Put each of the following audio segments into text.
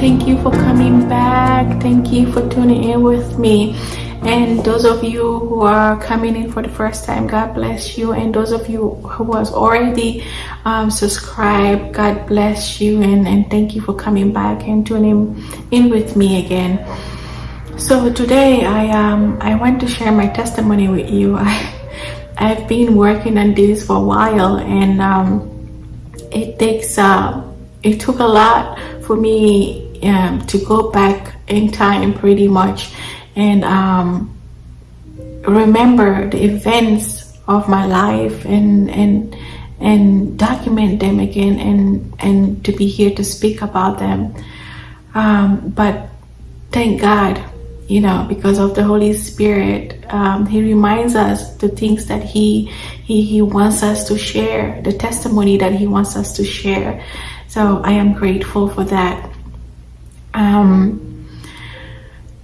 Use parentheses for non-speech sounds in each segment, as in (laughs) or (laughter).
Thank you for coming back. Thank you for tuning in with me. And those of you who are coming in for the first time, God bless you. And those of you who was already um, subscribed, God bless you. And, and thank you for coming back and tuning in with me again. So today I um I want to share my testimony with you. (laughs) I I've been working on this for a while and um, it takes uh, it took a lot for me um, to go back in time pretty much and um, remember the events of my life and and and document them again and and to be here to speak about them. Um, but thank God you know because of the Holy Spirit um, he reminds us the things that he he he wants us to share the testimony that he wants us to share. So I am grateful for that. Um,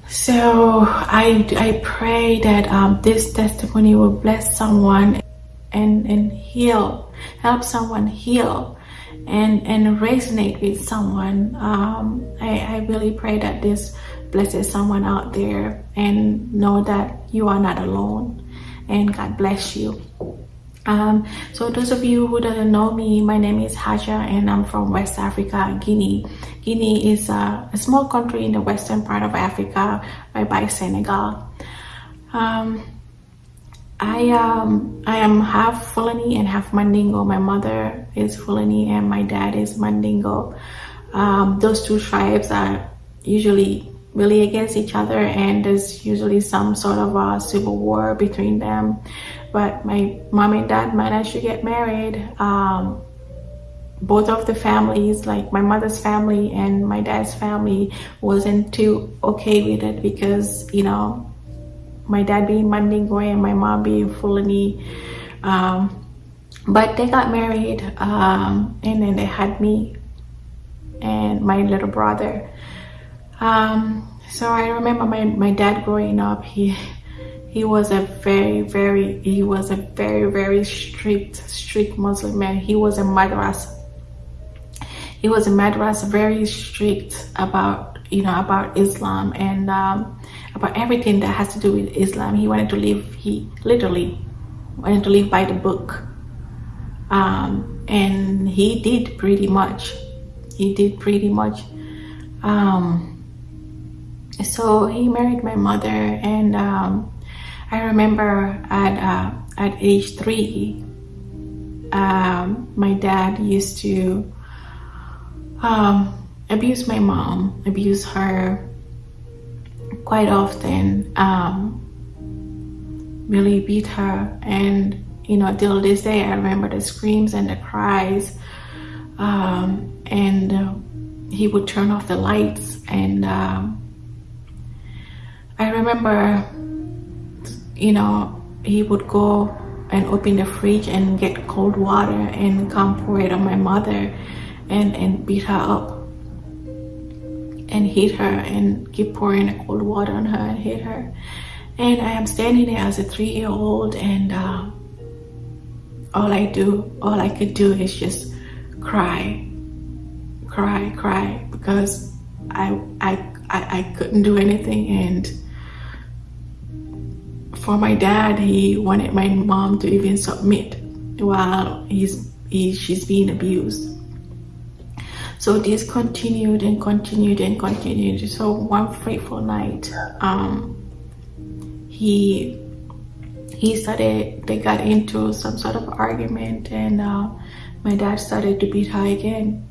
so I, I pray that um, this testimony will bless someone and, and heal, help someone heal and, and resonate with someone. Um, I, I really pray that this blesses someone out there and know that you are not alone and God bless you. Um, so those of you who don't know me, my name is Haja and I'm from West Africa, Guinea. Guinea is a, a small country in the western part of Africa, right by Senegal. Um, I um I am half Fulani and half Mandingo. My mother is Fulani and my dad is Mandingo. Um, those two tribes are usually really against each other and there's usually some sort of a civil war between them but my mom and dad managed to get married. Um, both of the families like my mother's family and my dad's family wasn't too okay with it because you know my dad being Mandingo and my mom being Fulani um, but they got married um, and then they had me and my little brother. Um, so I remember my, my dad growing up, he he was a very, very, he was a very, very strict, strict Muslim man. He was a madras. He was a madras, very strict about, you know, about Islam and um, about everything that has to do with Islam. He wanted to live, he literally wanted to live by the book. Um, and he did pretty much. He did pretty much. Um, so he married my mother and um, I remember at, uh, at age three um, my dad used to um, abuse my mom, abuse her quite often, um, really beat her. And you know till this day I remember the screams and the cries um, and he would turn off the lights. And um, I remember, you know, he would go and open the fridge and get cold water and come pour it on my mother and, and beat her up and hit her and keep pouring cold water on her and hit her. And I am standing there as a three-year-old and uh, all I do, all I could do is just cry, cry, cry because I, I, I, I couldn't do anything and for my dad, he wanted my mom to even submit while he's, he, she's being abused. So this continued and continued and continued. So one fateful night, um, he he started, they got into some sort of argument and uh, my dad started to beat her again.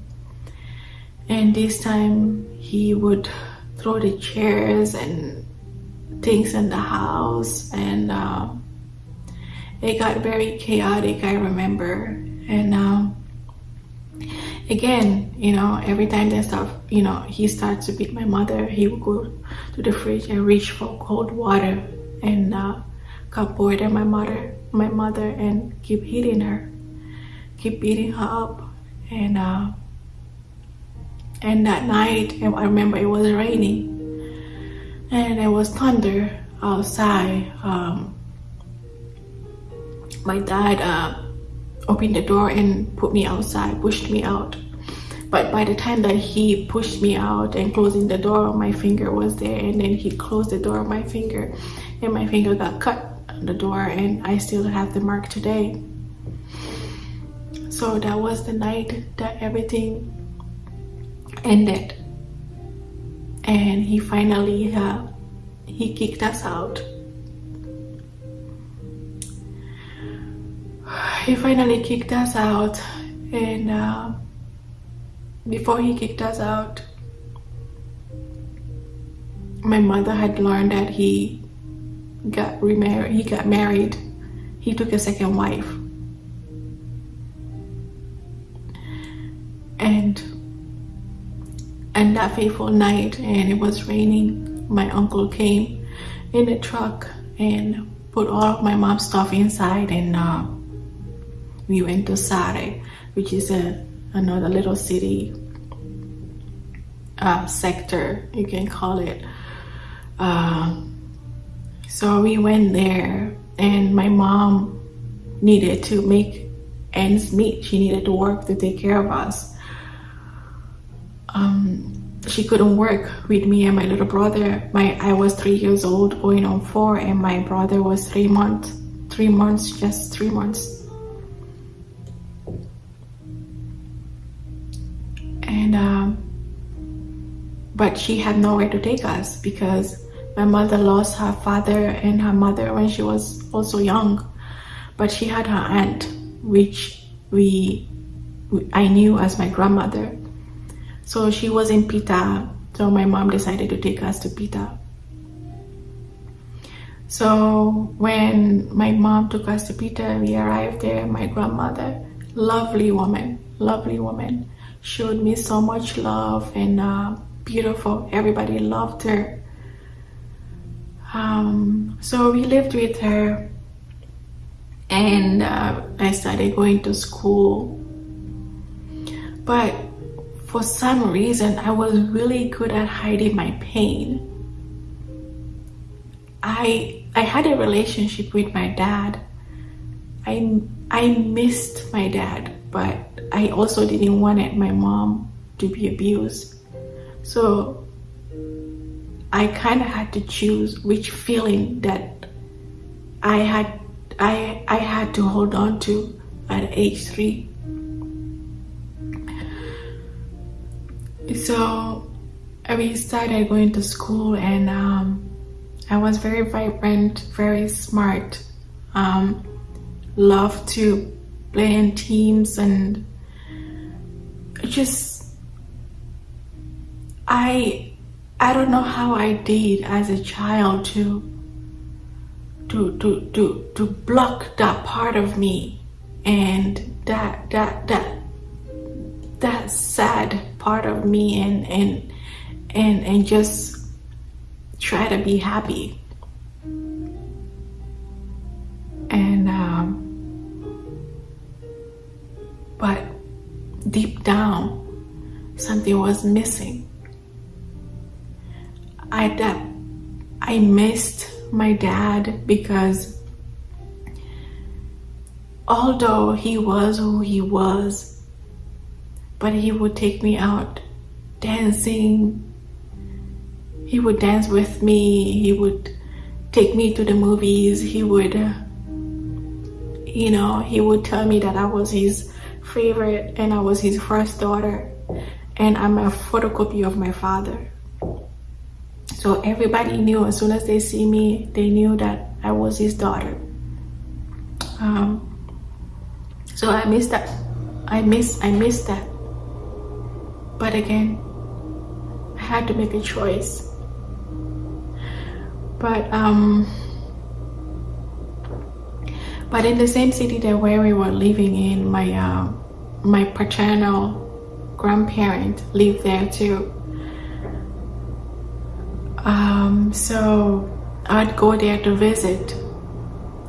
And this time he would throw the chairs and things in the house and um, it got very chaotic I remember. And um, again you know every time that stuff you know he starts to beat my mother he would go to the fridge and reach for cold water and uh, pour it on my mother my mother and keep hitting her keep beating her up. And uh, and that night I remember it was raining and there was thunder outside um, my dad uh, opened the door and put me outside pushed me out. But by the time that he pushed me out and closing the door my finger was there. And then he closed the door my finger and my finger got cut on the door and I still have the mark today. So that was the night that everything ended and he finally uh, he kicked us out. He finally kicked us out. And uh, before he kicked us out my mother had learned that he got remarried he got married. He took a second wife and that fateful night and it was raining my uncle came in a truck and put all of my mom's stuff inside and uh, we went to Sare which is a another little city uh, sector you can call it. Uh, so we went there and my mom needed to make ends meet. She needed to work to take care of us um, she couldn't work with me and my little brother. My I was three years old, going on four, and my brother was three months. Three months, just three months. And um, but she had nowhere to take us because my mother lost her father and her mother when she was also young. But she had her aunt, which we I knew as my grandmother so she was in Pita. So my mom decided to take us to Pita. So when my mom took us to Pita, we arrived there. My grandmother, lovely woman, lovely woman, showed me so much love and uh, beautiful. Everybody loved her. Um, so we lived with her and uh, I started going to school. But for some reason, I was really good at hiding my pain. I I had a relationship with my dad. I I missed my dad, but I also didn't want my mom to be abused. So I kind of had to choose which feeling that I had I I had to hold on to at age three. So we started going to school and um, I was very vibrant, very smart, um, loved to play in teams and just I I don't know how I did as a child to to to to to block that part of me and that that that that sad part of me and and and and just try to be happy. And um, but deep down something was missing. I that I missed my dad because although he was who he was but he would take me out dancing. He would dance with me. He would take me to the movies. He would, uh, you know, he would tell me that I was his favorite and I was his first daughter and I'm a photocopy of my father. So everybody knew as soon as they see me, they knew that I was his daughter. Um, so I miss that. I miss I miss that. But again, I had to make a choice. But um, but in the same city that where we were living in, my uh, my paternal grandparent lived there too. Um, so I'd go there to visit.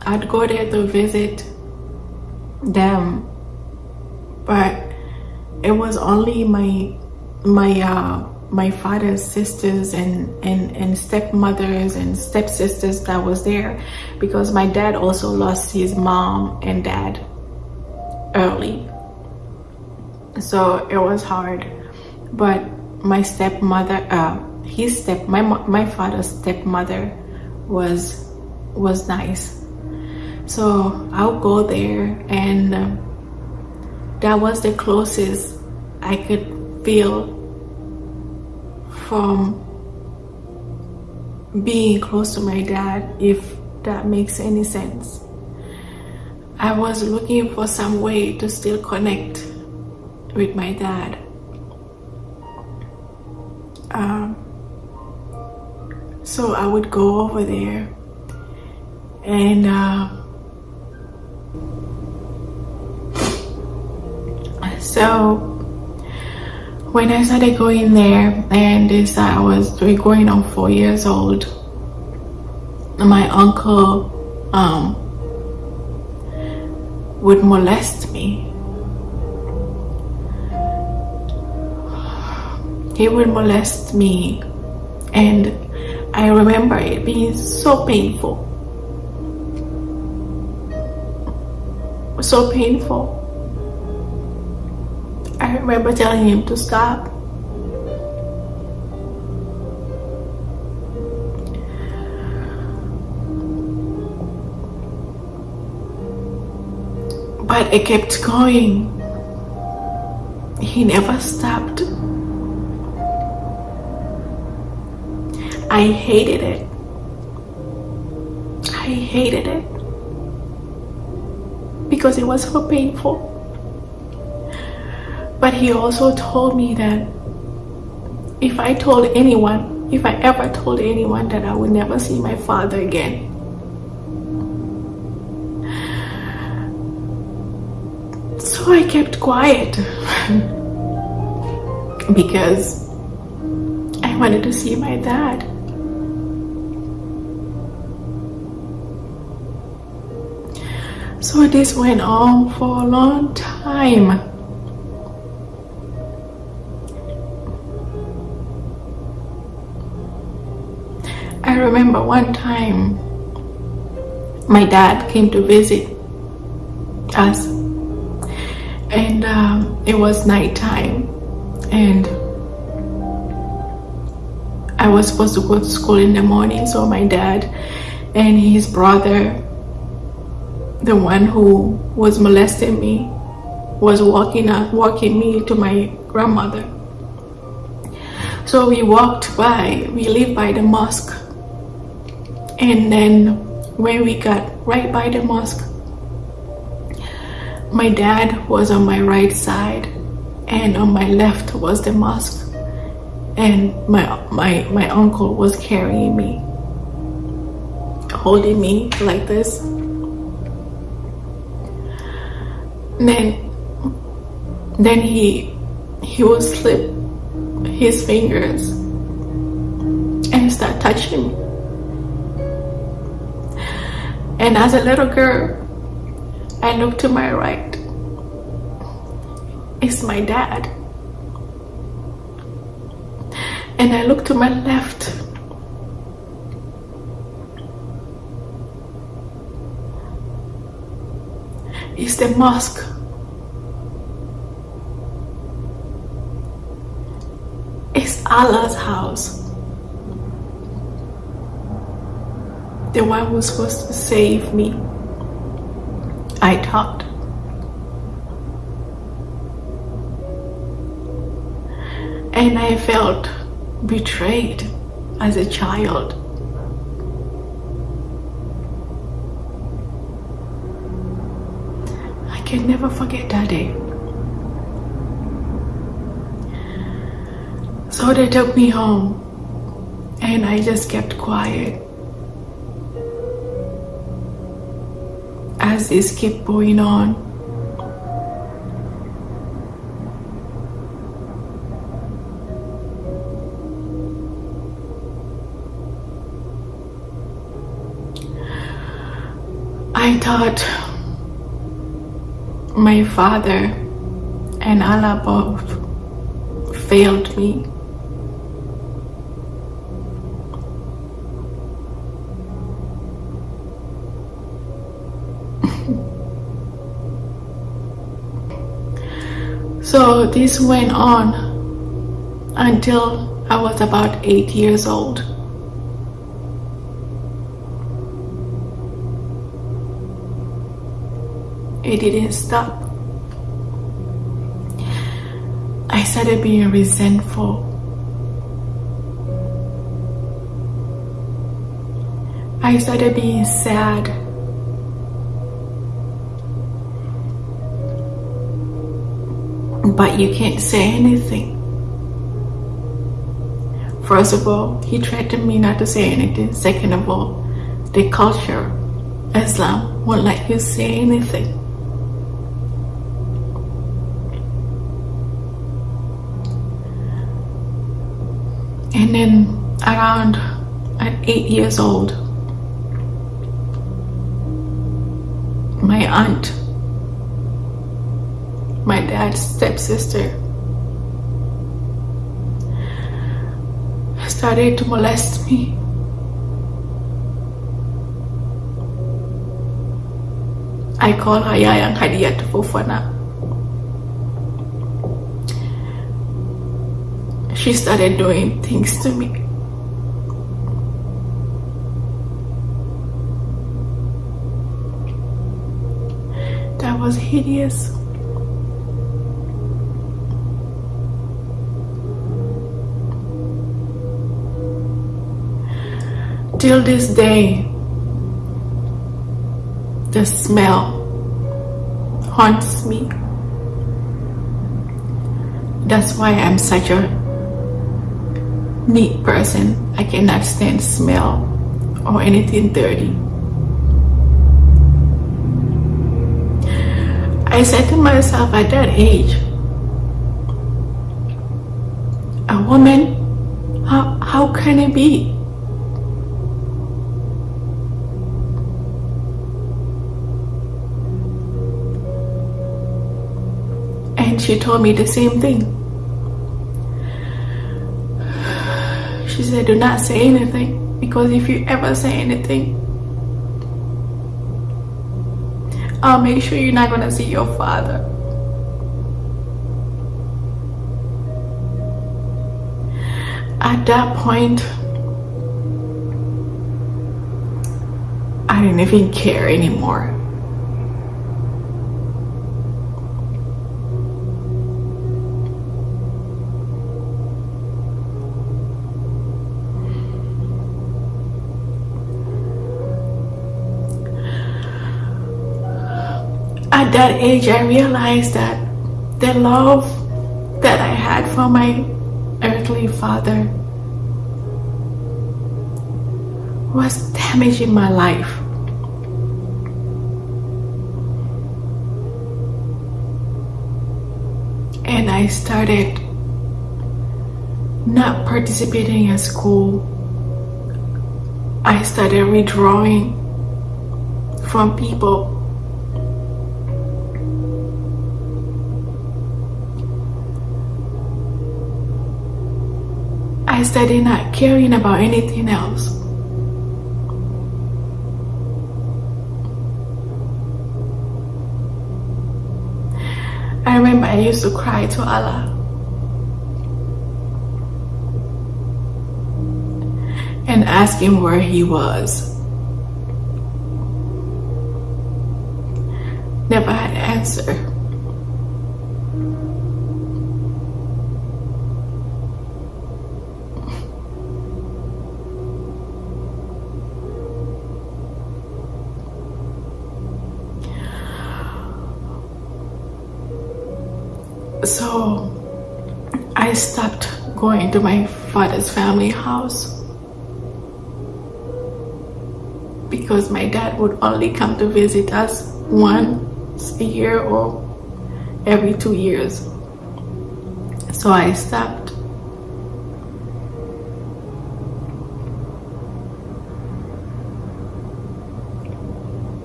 I'd go there to visit them but it was only my my uh, my father's sisters and, and, and stepmothers and stepsisters that was there because my dad also lost his mom and dad early. So it was hard. But my stepmother, uh, his step, my, my father's stepmother was, was nice. So I'll go there and uh, that was the closest I could feel from being close to my dad, if that makes any sense. I was looking for some way to still connect with my dad. Um, so I would go over there and uh, so when I started going there and this I was going on four years old my uncle um, would molest me. He would molest me and I remember it being so painful. So painful I remember telling him to stop. But it kept going. He never stopped. I hated it. I hated it because it was so painful. But he also told me that if I told anyone, if I ever told anyone that I would never see my father again, so I kept quiet (laughs) because I wanted to see my dad. So this went on for a long time. Remember one time my dad came to visit us. And um, it was nighttime and I was supposed to go to school in the morning so my dad and his brother the one who was molesting me was walking up walking me to my grandmother. So we walked by we live by the mosque and then when we got right by the mosque my dad was on my right side and on my left was the mosque. And my my my uncle was carrying me holding me like this. Then then he he would slip his fingers and start touching me and as a little girl, I look to my right. It's my dad. And I look to my left. It's the mosque. It's Allah's house. The one who was supposed to save me. I thought. And I felt betrayed as a child. I can never forget that day. So they took me home and I just kept quiet. As this kept going on. I thought my father and Allah both failed me. So this went on until I was about eight years old. It didn't stop. I started being resentful. I started being sad. But you can't say anything. First of all, he threatened me not to say anything. Second of all, the culture, Islam, won't let you say anything. And then around at eight years old, my aunt, dad's stepsister, started to molest me. I call her Yayang Hadiyat Fofana. she started doing things to me. That was hideous. Till this day, the smell haunts me. That's why I'm such a neat person. I cannot stand smell or anything dirty. I said to myself at that age, a woman, how, how can it be? She told me the same thing. She said, do not say anything because if you ever say anything, I'll make sure you're not gonna see your father. At that point, I didn't even care anymore. at that age, I realized that the love that I had for my earthly father was damaging my life. And I started not participating at school. I started withdrawing from people Started not caring about anything else. I remember I used to cry to Allah. And ask him where he was. Never had an answer. So I stopped going to my father's family house because my dad would only come to visit us once a year or every two years. So I stopped.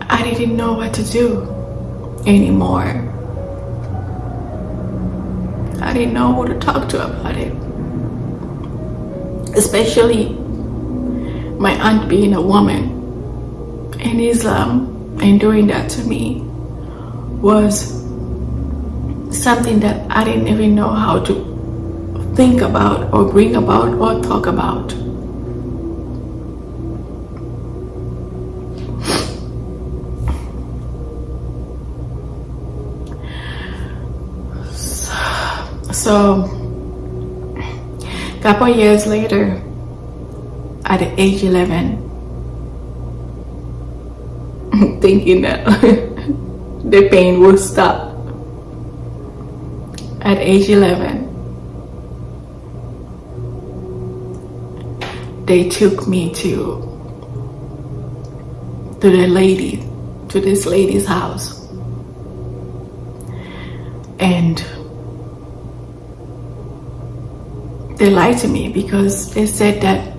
I didn't know what to do anymore. I didn't know who to talk to about it. Especially my aunt being a woman in Islam and doing that to me was something that I didn't even know how to think about or bring about or talk about. So, a couple years later, at age 11, (laughs) thinking that (laughs) the pain will stop. At age 11, they took me to to the lady, to this lady's house. And they lied to me because they said that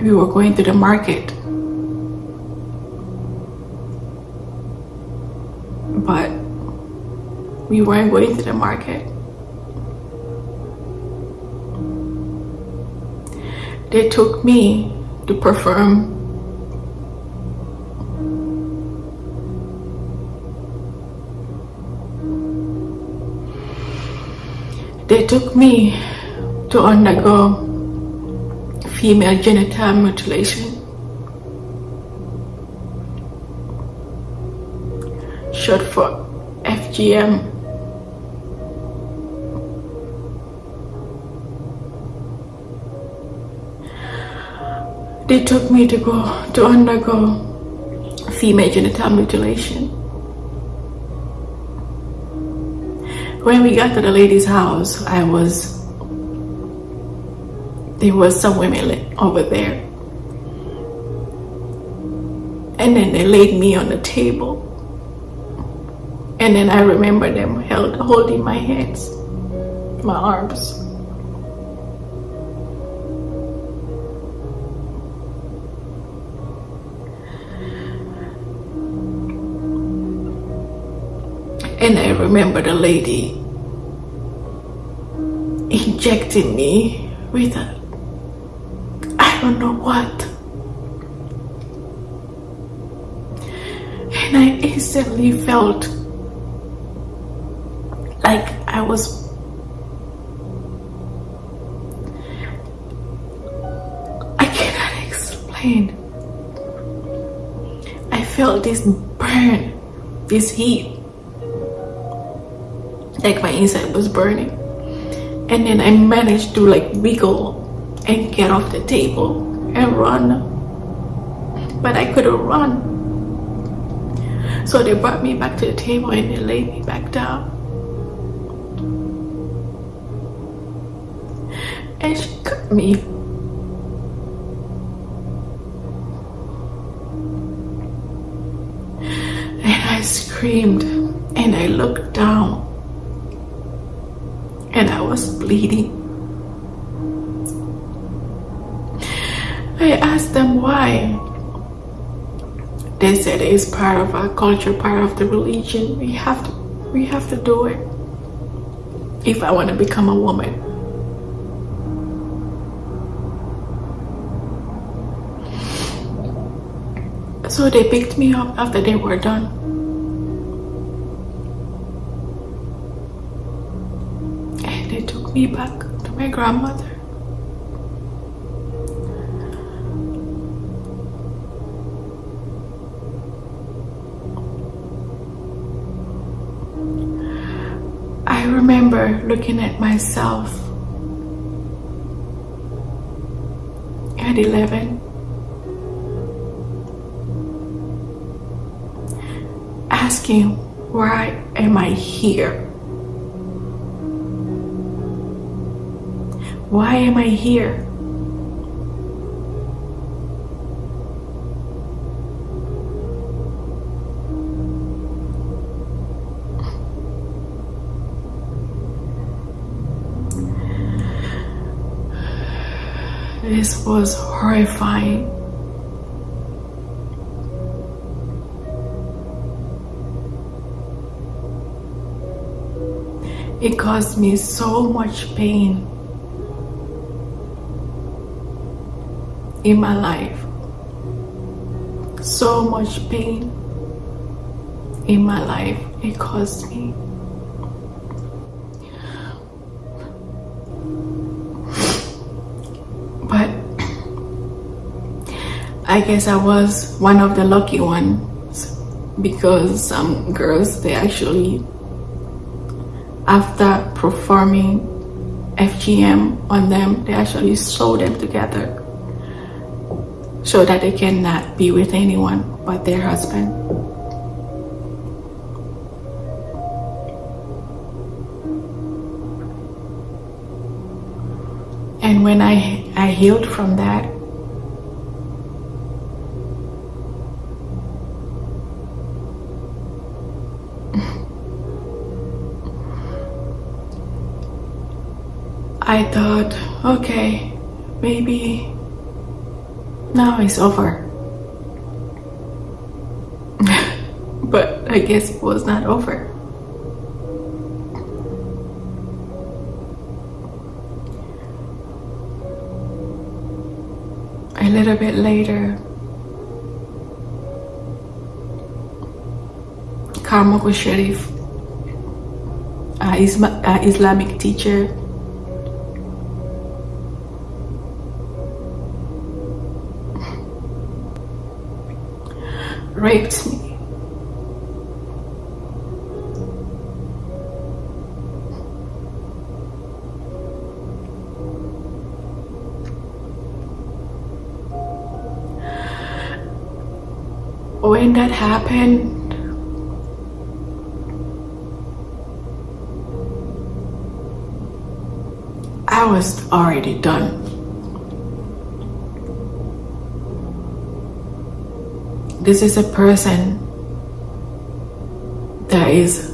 we were going to the market. But we weren't going to the market. They took me to perform They took me to undergo female genital mutilation. Short for FGM. They took me to go to undergo female genital mutilation. When we got to the lady's house, I was there was some women over there. And then they laid me on the table. And then I remember them held, holding my hands, my arms. And I remember the lady injecting me with a don't know what. And I instantly felt like I was I cannot explain. I felt this burn, this heat. Like my inside was burning. And then I managed to like wiggle and get off the table and run. But I couldn't run. So they brought me back to the table and they laid me back down. And she cut me. And I screamed and I looked down and I was bleeding. I asked them why. They said it's part of our culture, part of the religion. We have to, we have to do it. If I want to become a woman. So they picked me up after they were done. And they took me back to my grandmother. Looking at myself at 11 asking why am I here? Why am I here? This was horrifying. it caused me so much pain in my life. So much pain in my life it caused me. But I guess I was one of the lucky ones because some girls they actually after performing FGM on them, they actually sew them together so that they cannot be with anyone but their husband. And when I, I healed from that, I thought, okay, maybe now it's over. (laughs) but I guess it was not over. A little bit later, Karamoko Sharif, uh, Islamic teacher, raped me. When that happened, I was already done. This is a person that is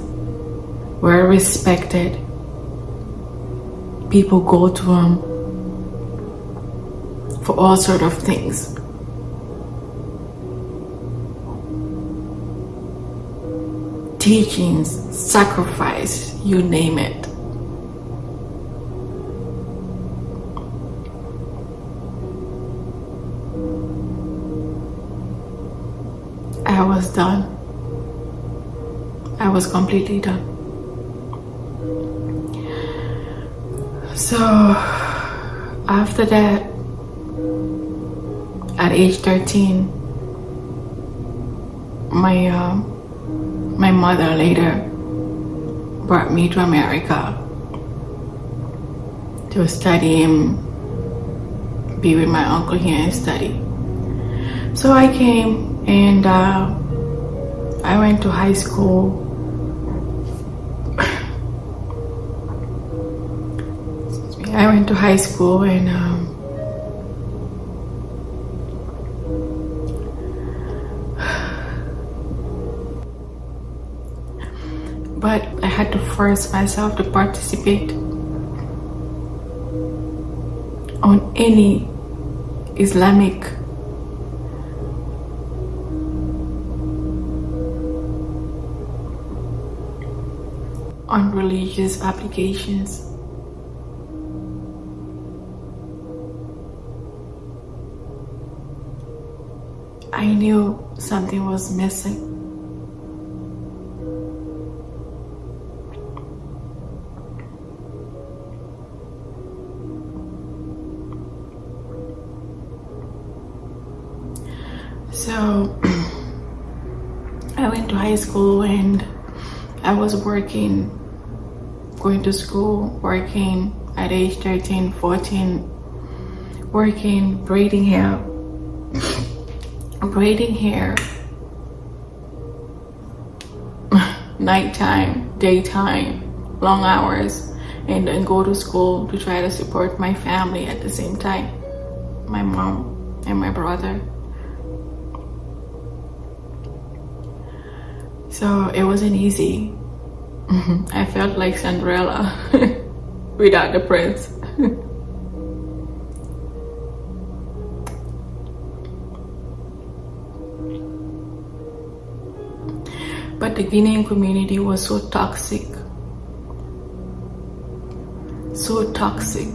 well respected. People go to him for all sort of things. Teachings, sacrifice, you name it. I was done. I was completely done. So after that, at age 13, my uh, my mother later brought me to America to study and be with my uncle here and study. So I came and uh, I went to high school. I went to high school and um, but I had to force myself to participate on any Islamic religious applications. I knew something was missing. So (clears throat) I went to high school and I was working going to school, working at age 13, 14, working, braiding hair, braiding hair, (laughs) nighttime, daytime, long hours, and then go to school to try to support my family at the same time, my mom and my brother. So it wasn't easy (laughs) I felt like Cinderella (laughs) without the prince. (laughs) but the Guinean community was so toxic. so toxic.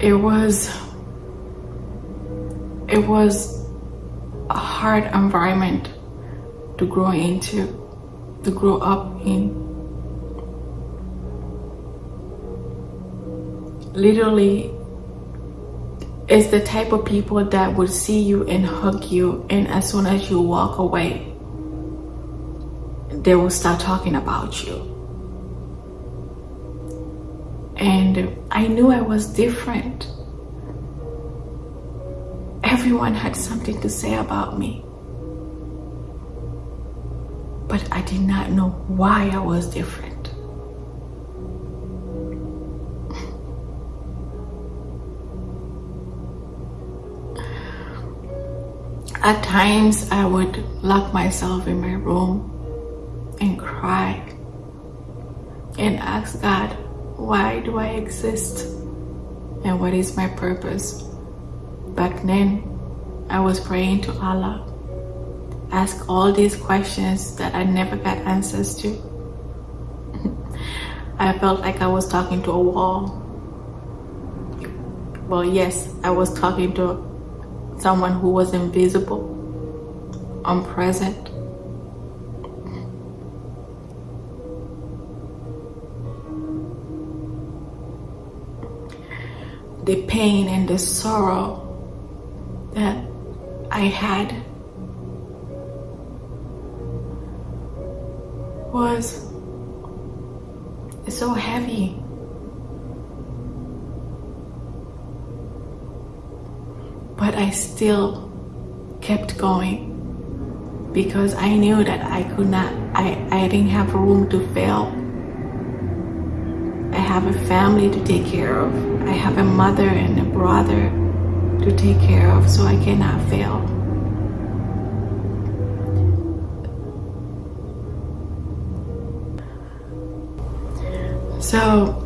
It was it was hard environment to grow into, to grow up in. Literally, it's the type of people that would see you and hug you, and as soon as you walk away, they will start talking about you. And I knew I was different. Everyone had something to say about me. But I did not know why I was different. At times, I would lock myself in my room and cry and ask God, why do I exist? And what is my purpose? Back then, I was praying to Allah, ask all these questions that I never got answers to. (laughs) I felt like I was talking to a wall. Well, yes, I was talking to someone who was invisible, unpresent. The pain and the sorrow that I had was so heavy. but I still kept going because I knew that I could not, I, I didn't have room to fail. I have a family to take care of. I have a mother and a brother to take care of, so I cannot fail. So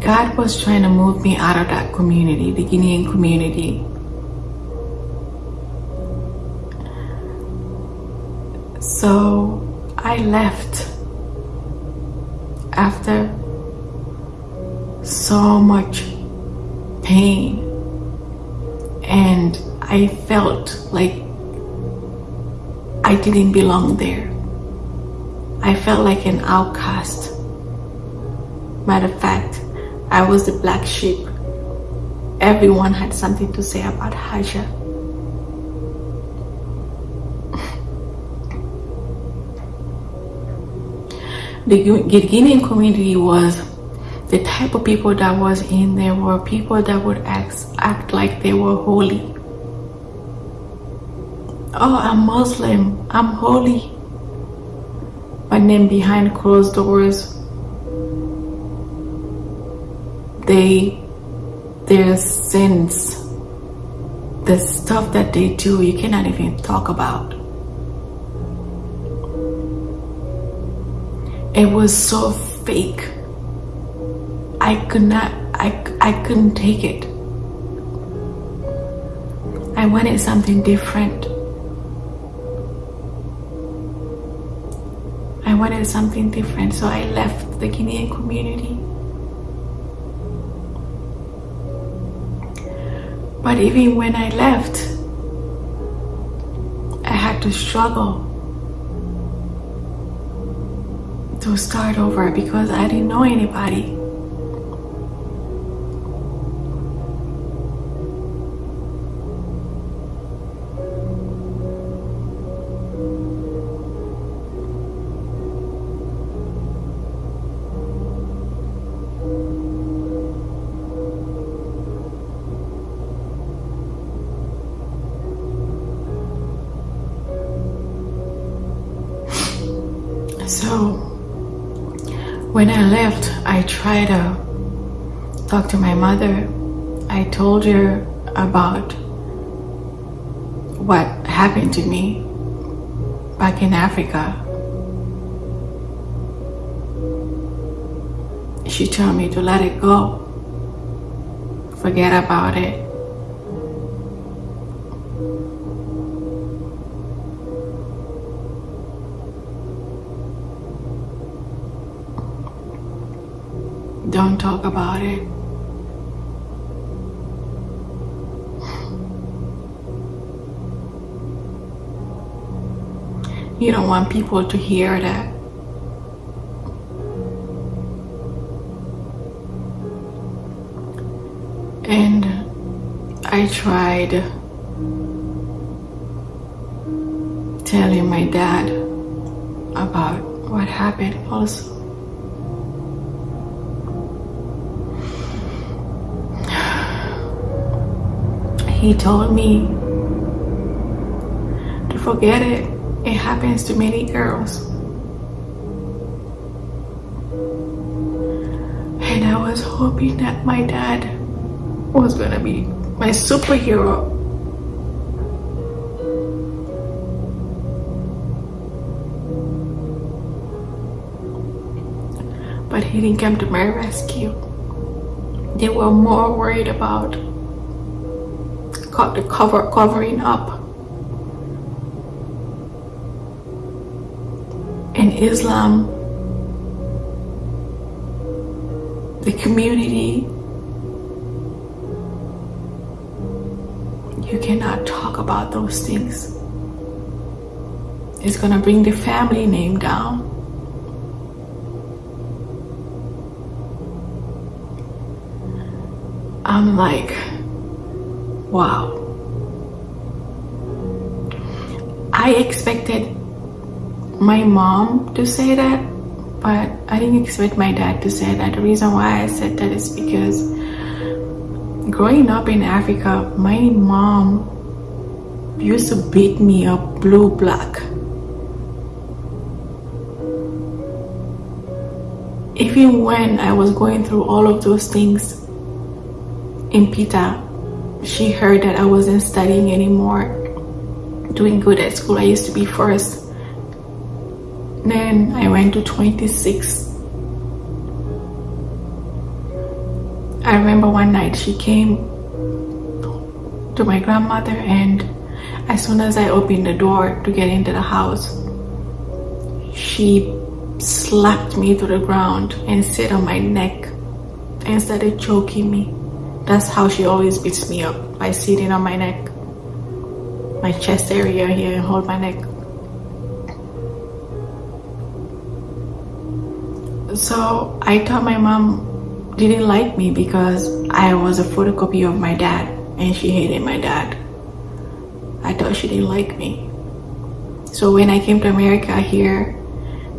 God was trying to move me out of that community, the Guinean community. So I left after so much pain I felt like I didn't belong there. I felt like an outcast. Matter of fact, I was the black sheep. Everyone had something to say about Haja. (laughs) the Guinean community was the type of people that was in there were people that would act, act like they were holy. Oh, I'm Muslim, I'm holy. But then behind closed doors, they their sins. The stuff that they do you cannot even talk about. It was so fake. I could not i, I couldn't take it. I wanted something different wanted something different so i left the guinean community But even when I left, I had to struggle to start over because I didn't know anybody. I left, I tried to talk to my mother. I told her about what happened to me back in Africa. She told me to let it go, forget about it. Don't talk about it. You don't want people to hear that. And I tried telling my dad about what happened also. He told me to forget it. It happens to many girls. And I was hoping that my dad was gonna be my superhero. But he didn't come to my rescue. They were more worried about the cover covering up in Islam, the community, you cannot talk about those things. It's gonna bring the family name down. I'm like, wow. I expected my mom to say that, but I didn't expect my dad to say that. The reason why I said that is because growing up in Africa, my mom used to beat me up blue black. Even when I was going through all of those things in Pita, she heard that I wasn't studying anymore, doing good at school. I used to be first then I went to 26. I remember one night she came to my grandmother and as soon as I opened the door to get into the house, she slapped me to the ground and sat on my neck and started choking me. That's how she always beats me up, by sitting on my neck, my chest area here and hold my neck. So I thought my mom didn't like me because I was a photocopy of my dad and she hated my dad. I thought she didn't like me. So when I came to America here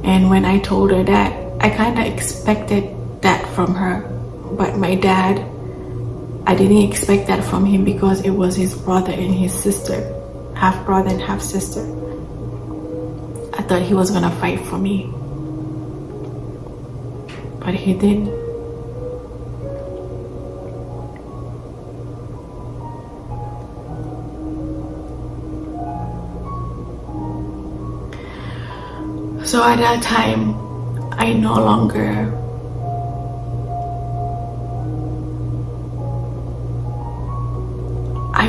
and when I told her that, I kind of expected that from her. But my dad, I didn't expect that from him because it was his brother and his sister, half brother and half sister. I thought he was gonna fight for me but he didn't. So at that time, I no longer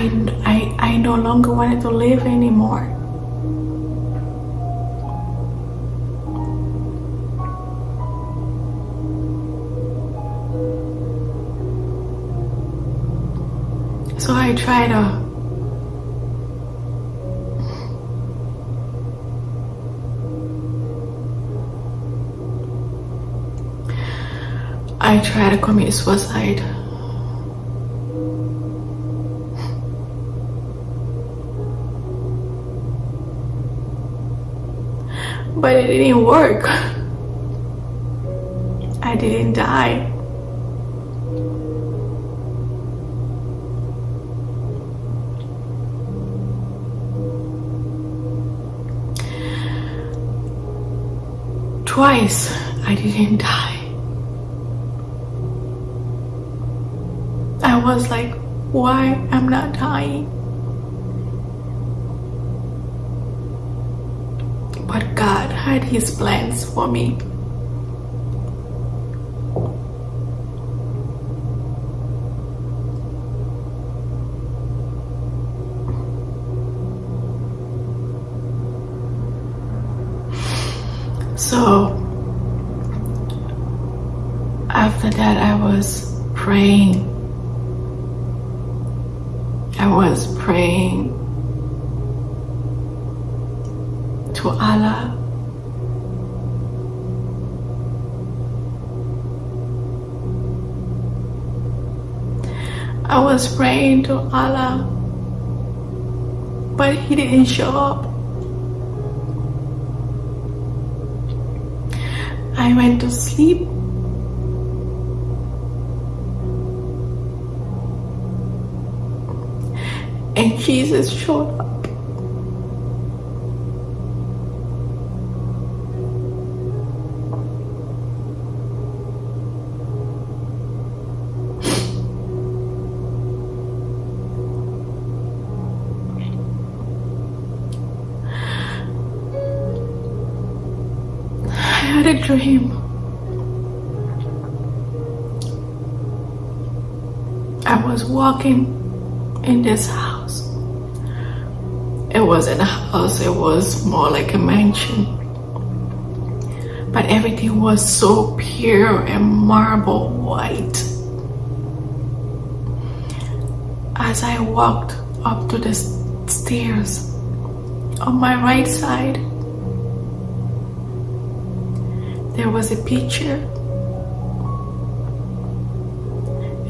I, I, I no longer wanted to live anymore. So I try to uh, I try to commit suicide. But it didn't work. I didn't die. Twice I didn't die. I was like, why I'm not dying? Had his plans for me. So after that, I was praying. I was praying to Allah. I was praying to Allah, but He didn't show up. I went to sleep and Jesus showed up. Dream. I was walking in this house. It wasn't a house, it was more like a mansion. But everything was so pure and marble white. As I walked up to the stairs on my right side, there was a picture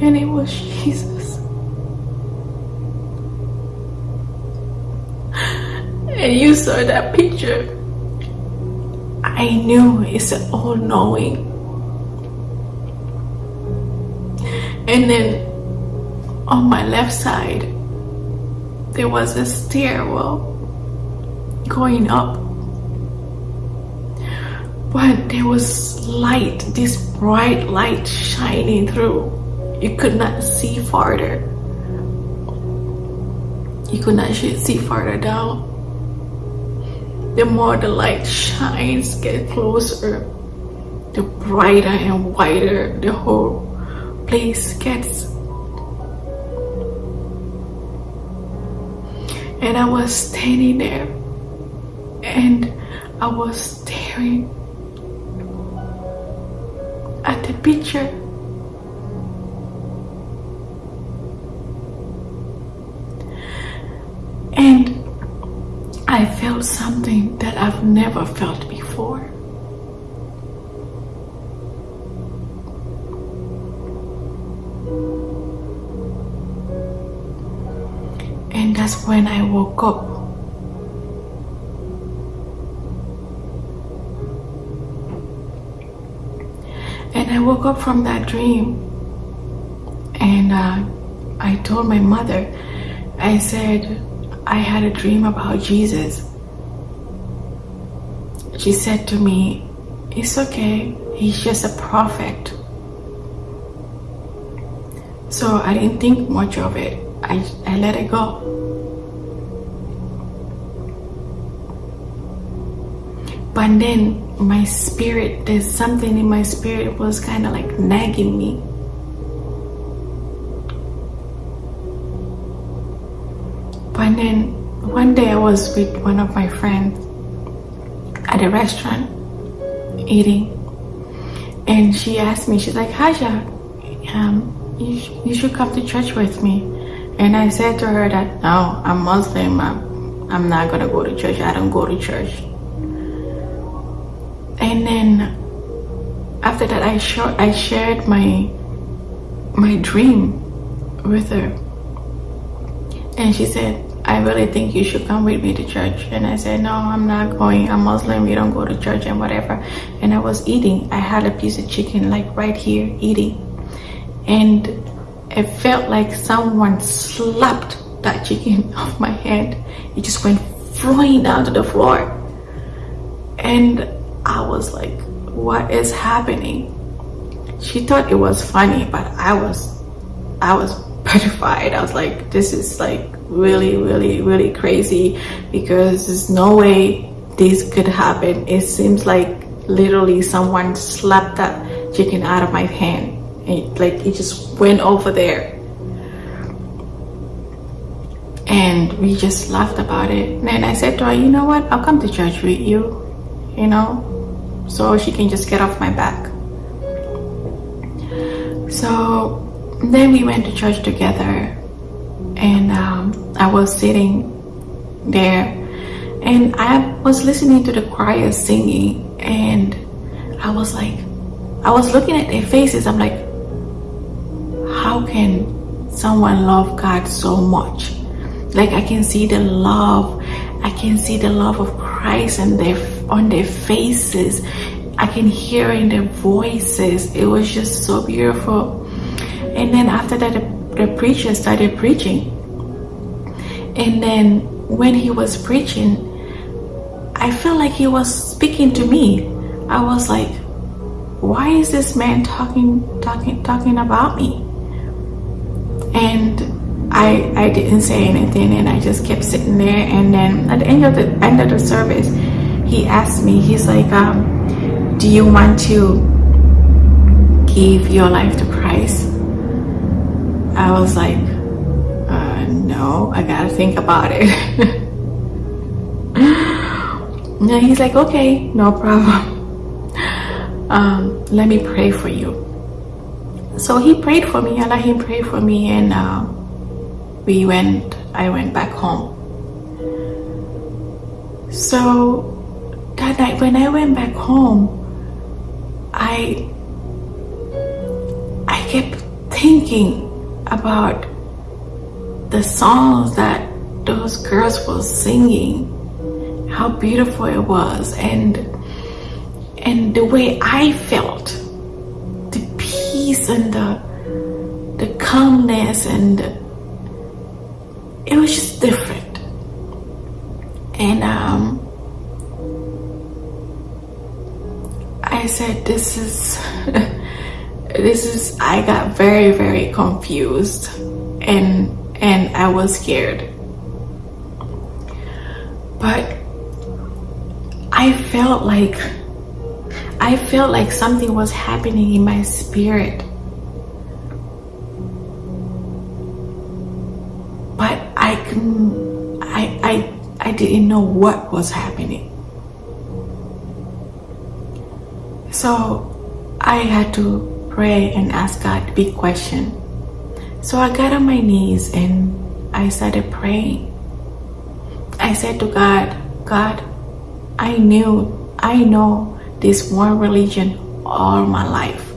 and it was Jesus. And you saw that picture. I knew it's all knowing. And then on my left side, there was a stairwell going up. But there was light, this bright light shining through. You could not see farther. You could not see farther down. The more the light shines, get closer, the brighter and whiter the whole place gets. And I was standing there and I was staring at the picture. And I felt something that I've never felt before. And that's when I woke up. And I woke up from that dream and uh, I told my mother, I said, I had a dream about Jesus. She said to me, It's okay, he's just a prophet. So I didn't think much of it. I, I let it go. But then my spirit, there's something in my spirit was kind of like nagging me. But then one day I was with one of my friends at a restaurant eating, and she asked me, she's like, Haja, um, you, sh- you should come to church with me. And I said to her that, no, I'm Muslim. I'm, I'm not going to go to church. I don't go to church. And then after that, I, I shared my, my dream with her. And she said, I really think you should come with me to church. And I said, No, I'm not going. I'm Muslim. We don't go to church and whatever. And I was eating. I had a piece of chicken like right here eating. And it felt like someone slapped that chicken (laughs) off my hand. It just went flying down to the floor. And I was like, What is happening? She thought it was funny, but I was I was (laughs) petrified. I was like, this is like really, really, really crazy because there's no way this could happen. It seems like literally someone slapped that chicken out of my hand. And like it just went over there. And we just laughed about it. And I said to her, you know what? I'll come to church with you, you know, so she can just get off my back. So then we went to church together, and um, I was sitting there, and I was listening to the choir singing, and I was like, I was looking at their faces. I'm like, how can someone love God so much? Like I can see the love, I can see the love of Christ and their on their faces. I can hear in their voices. It was just so beautiful. And then after that, the, the preacher started preaching. And then when he was preaching, I felt like he was speaking to me. I was like, why is this man talking, talking, talking about me? And I, I didn't say anything and I just kept sitting there. And then at the end of the end of the service, he asked me, he's like, um, do you want to give your life to Christ? I was like, uh, no, I gotta think about it. (laughs) and he's like, okay, no problem. Um, let me pray for you. So he prayed for me. I let him pray for me, and uh, we went. I went back home. So that night when I went back home, I I kept thinking about the songs that those girls were singing, how beautiful it was, and and the way I felt, the peace and the the calmness and it was just different. And um I said, this is, (laughs) this is, I got very, very confused and, and I was scared. But I felt like, I felt like something was happening in my spirit. But I couldn't, I, I, I didn't know what was happening. So I had to pray and ask God big question. So I got on my knees and I started praying. I said to God, God, I knew, I know this one religion all my life.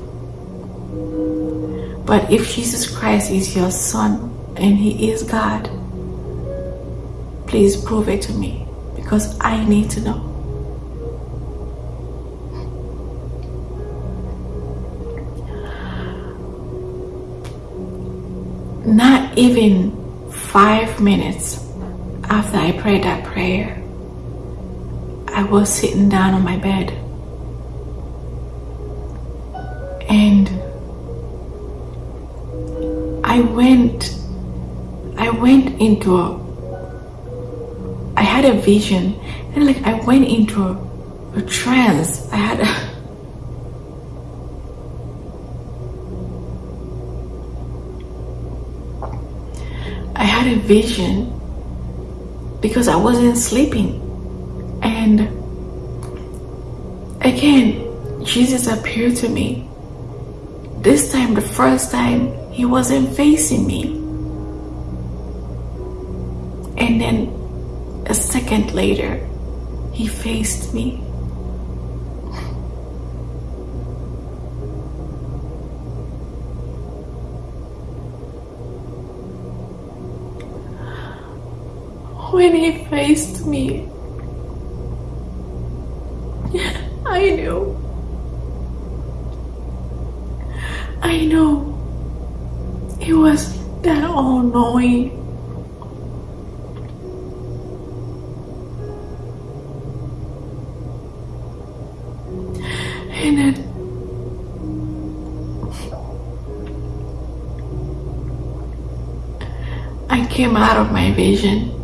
But if Jesus Christ is your son and he is God, please prove it to me because I need to know. Even five minutes after I prayed that prayer, I was sitting down on my bed. And I went I went into a I had a vision and like I went into a, a trance. I had a I had a vision because I wasn't sleeping. And again, Jesus appeared to me. This time, the first time, he wasn't facing me. And then a second later, he faced me. When he faced me, (laughs) I knew. I know it was that all knowing. And then I came out of my vision.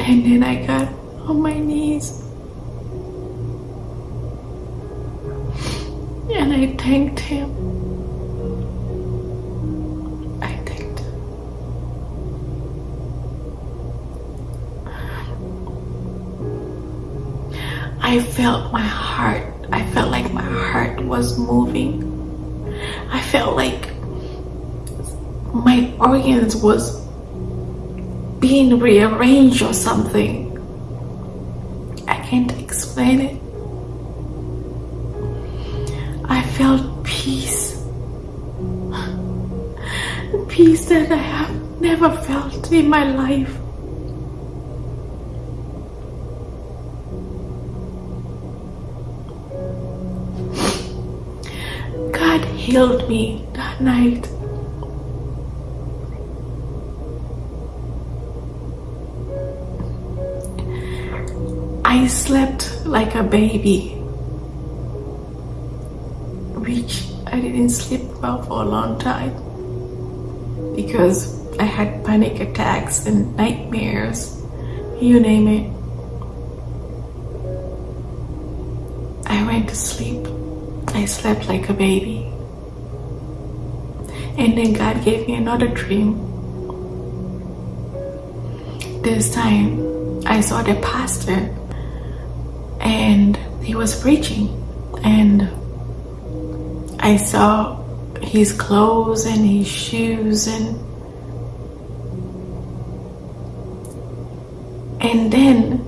And then I got on my knees. And I thanked him. I thanked him. I felt my heart I felt like my heart was moving. I felt like my organs was being rearranged or something. I can't explain it. I felt peace. (laughs) Peace that I have never felt in my life. God healed me that night. Slept like a baby, which I didn't sleep well for a long time because I had panic attacks and nightmares, you name it. I went to sleep. I slept like a baby. And then God gave me another dream. This time I saw the pastor and he was preaching. And I saw his clothes and his shoes and and then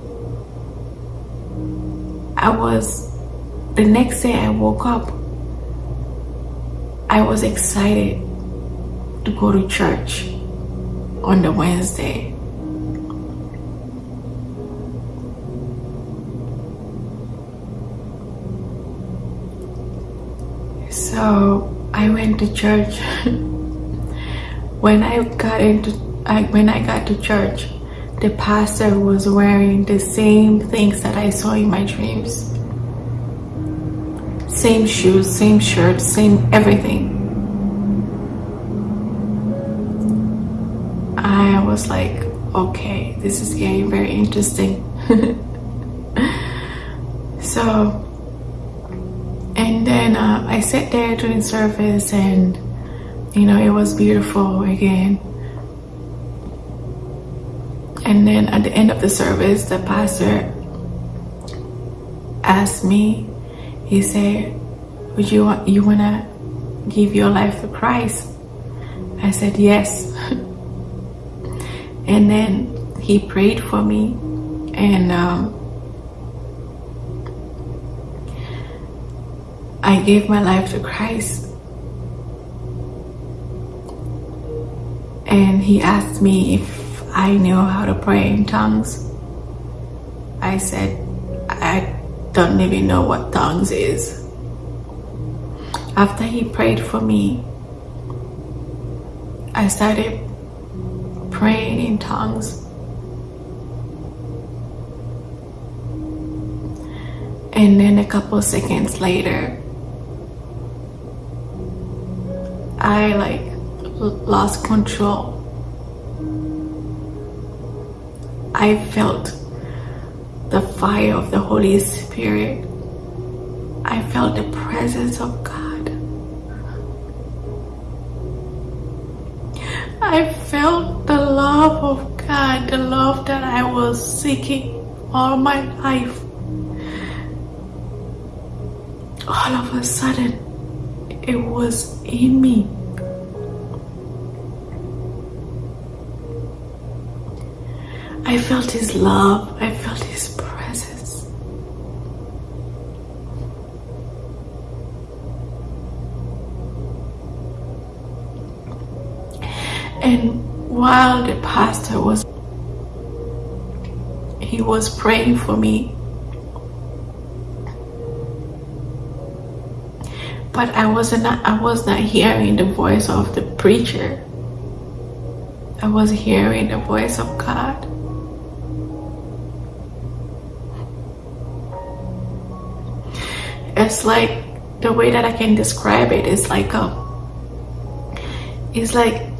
I was the next day I woke up I was excited to go to church on the Wednesday So I went to church. (laughs) when I got into I, when I got to church, the pastor was wearing the same things that I saw in my dreams. Same shoes, same shirt, same everything. I was like, okay, this is getting very interesting. (laughs) so I sat there during service and you know it was beautiful again. And then at the end of the service the pastor asked me he said would you want you want to give your life to Christ? I said yes. (laughs) And then he prayed for me and um, I gave my life to Christ. And he asked me if I knew how to pray in tongues. I said, I don't even know what tongues is. After he prayed for me, I started praying in tongues. And then a couple seconds later, I like lost control. I felt the fire of the Holy Spirit. I felt the presence of God. I felt the love of God, the love that I was seeking all my life. All of a sudden, it was in me. I felt his love, I felt his presence. And while the pastor was he was praying for me but I wasn't I was not hearing the voice of the preacher. I was hearing the voice of God. It's like the way that I can describe it is like a it's like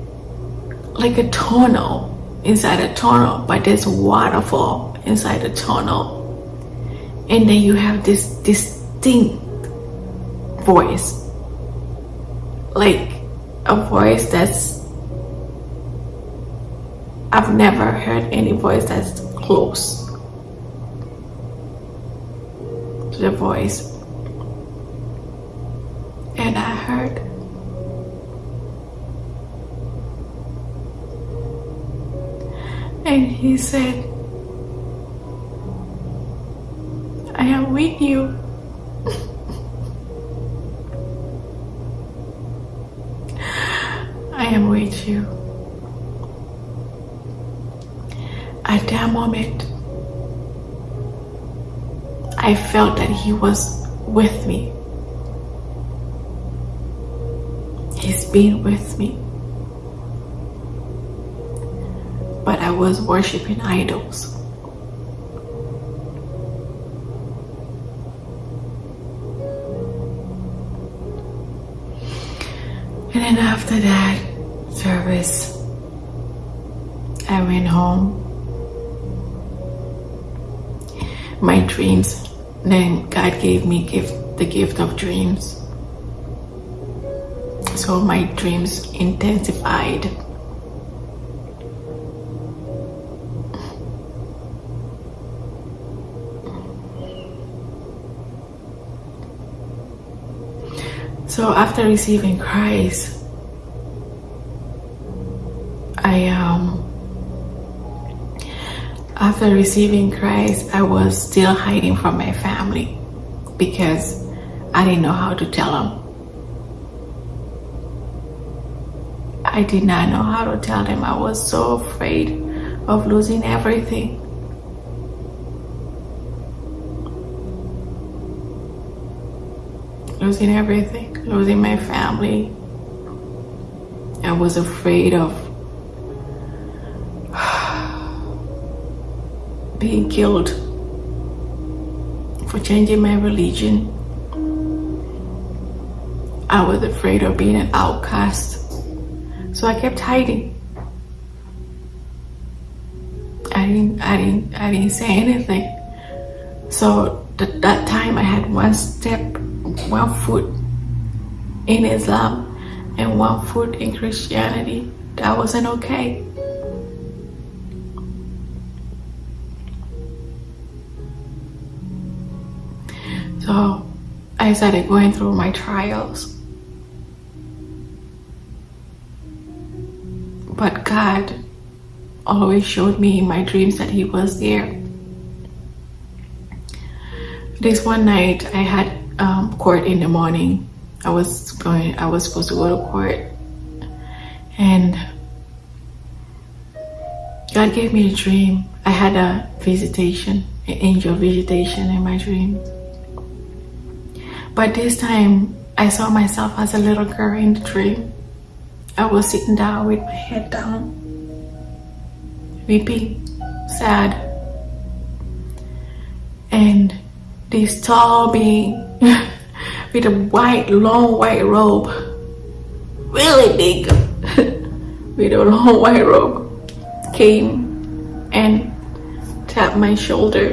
like a tunnel inside a tunnel but there's waterfall inside the tunnel and then you have this distinct voice. Like a voice that's I've never heard any voice that's close to the voice. And I heard and he said, I am with you. With you. At that moment, I felt that he was with me. He's been with me. But I was worshiping idols. And then after that I went home. My dreams, then God gave me gift, the gift of dreams. So my dreams intensified. So after receiving Christ, I um after receiving Christ, I was still hiding from my family because I didn't know how to tell them. I did not know how to tell them. I was so afraid of losing everything. Losing everything, losing my family. I was afraid of being killed for changing my religion. I was afraid of being an outcast. So I kept hiding. I didn't, I didn't, I didn't say anything. So th that time I had one step, one foot in Islam and one foot in Christianity. That wasn't okay. I started going through my trials. But God always showed me in my dreams that He was there. This one night I had um, court in the morning. I was going, I was supposed to go to court. And God gave me a dream. I had a visitation, an angel visitation in my dream. But this time I saw myself as a little girl in the dream. I was sitting down with my head down, weeping, sad. And this tall being (laughs) with a white, long white robe, really big, (laughs) with a long white robe, came and tapped my shoulder.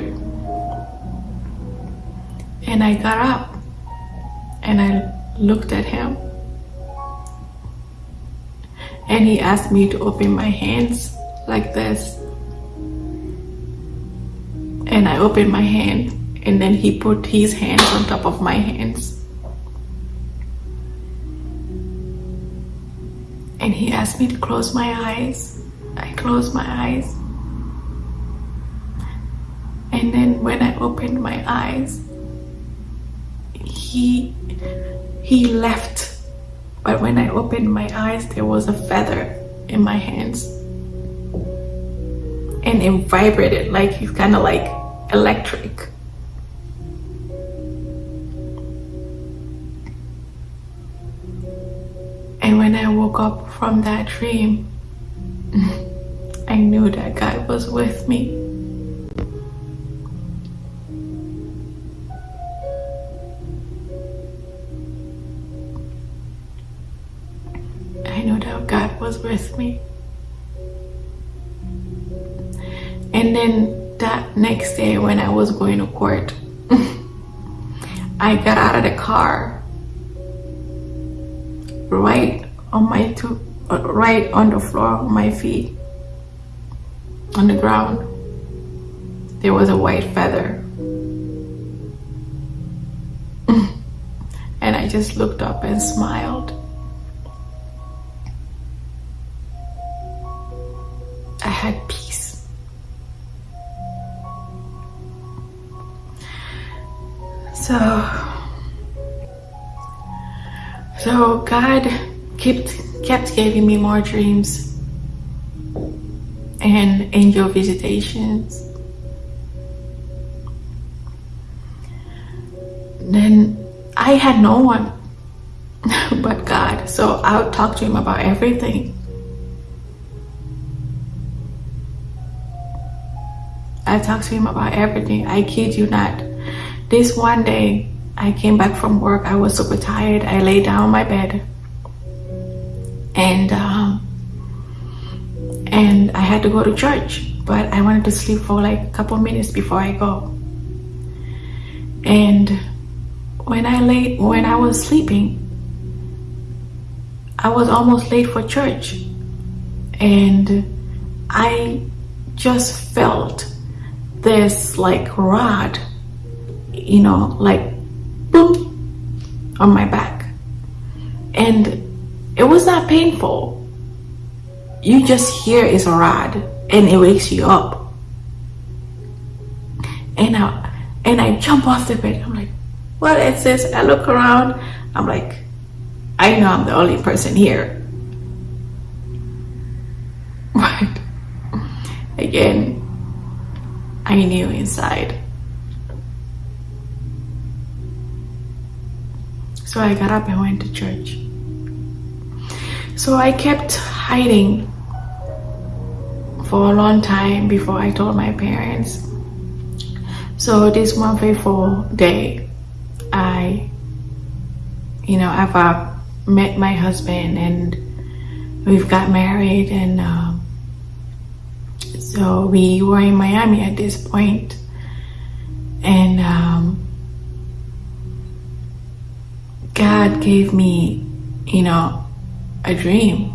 And I got up and I looked at him. And he asked me to open my hands like this. And I opened my hand and then he put his hands on top of my hands. And he asked me to close my eyes. I closed my eyes. And then when I opened my eyes he he left but when I opened my eyes, there was a feather in my hands. And it vibrated like it's kind of like electric. And when I woke up from that dream, (laughs) I knew that God was with me. Was with me. And then that next day when I was going to court, (laughs) I got out of the car right on my two, uh, right on the floor on my feet, on the ground. There was a white feather. (laughs) and I just looked up and smiled. I had peace. So, so God kept kept giving me more dreams and angel visitations. Then I had no one (laughs) but God, so I would talk to him about everything. I talked to him about everything. I kid you not. This one day, I came back from work. I was super tired. I lay down on my bed, and um, and I had to go to church. But I wanted to sleep for like a couple minutes before I go. And when I lay, when I was sleeping, I was almost late for church, and I just felt this like rod, you know, like boom on my back. And it was not painful. You just hear it's a rod and it wakes you up. And I and I jump off the bed. I'm like, what is this? I look around. I'm like, I know I'm the only person here. (laughs) But again, I knew inside. So I got up and went to church. So I kept hiding for a long time before I told my parents. So this one fateful day, I, you know, I've met my husband and we've got married and uh, so we were in Miami at this point, and um, God gave me, you know, a dream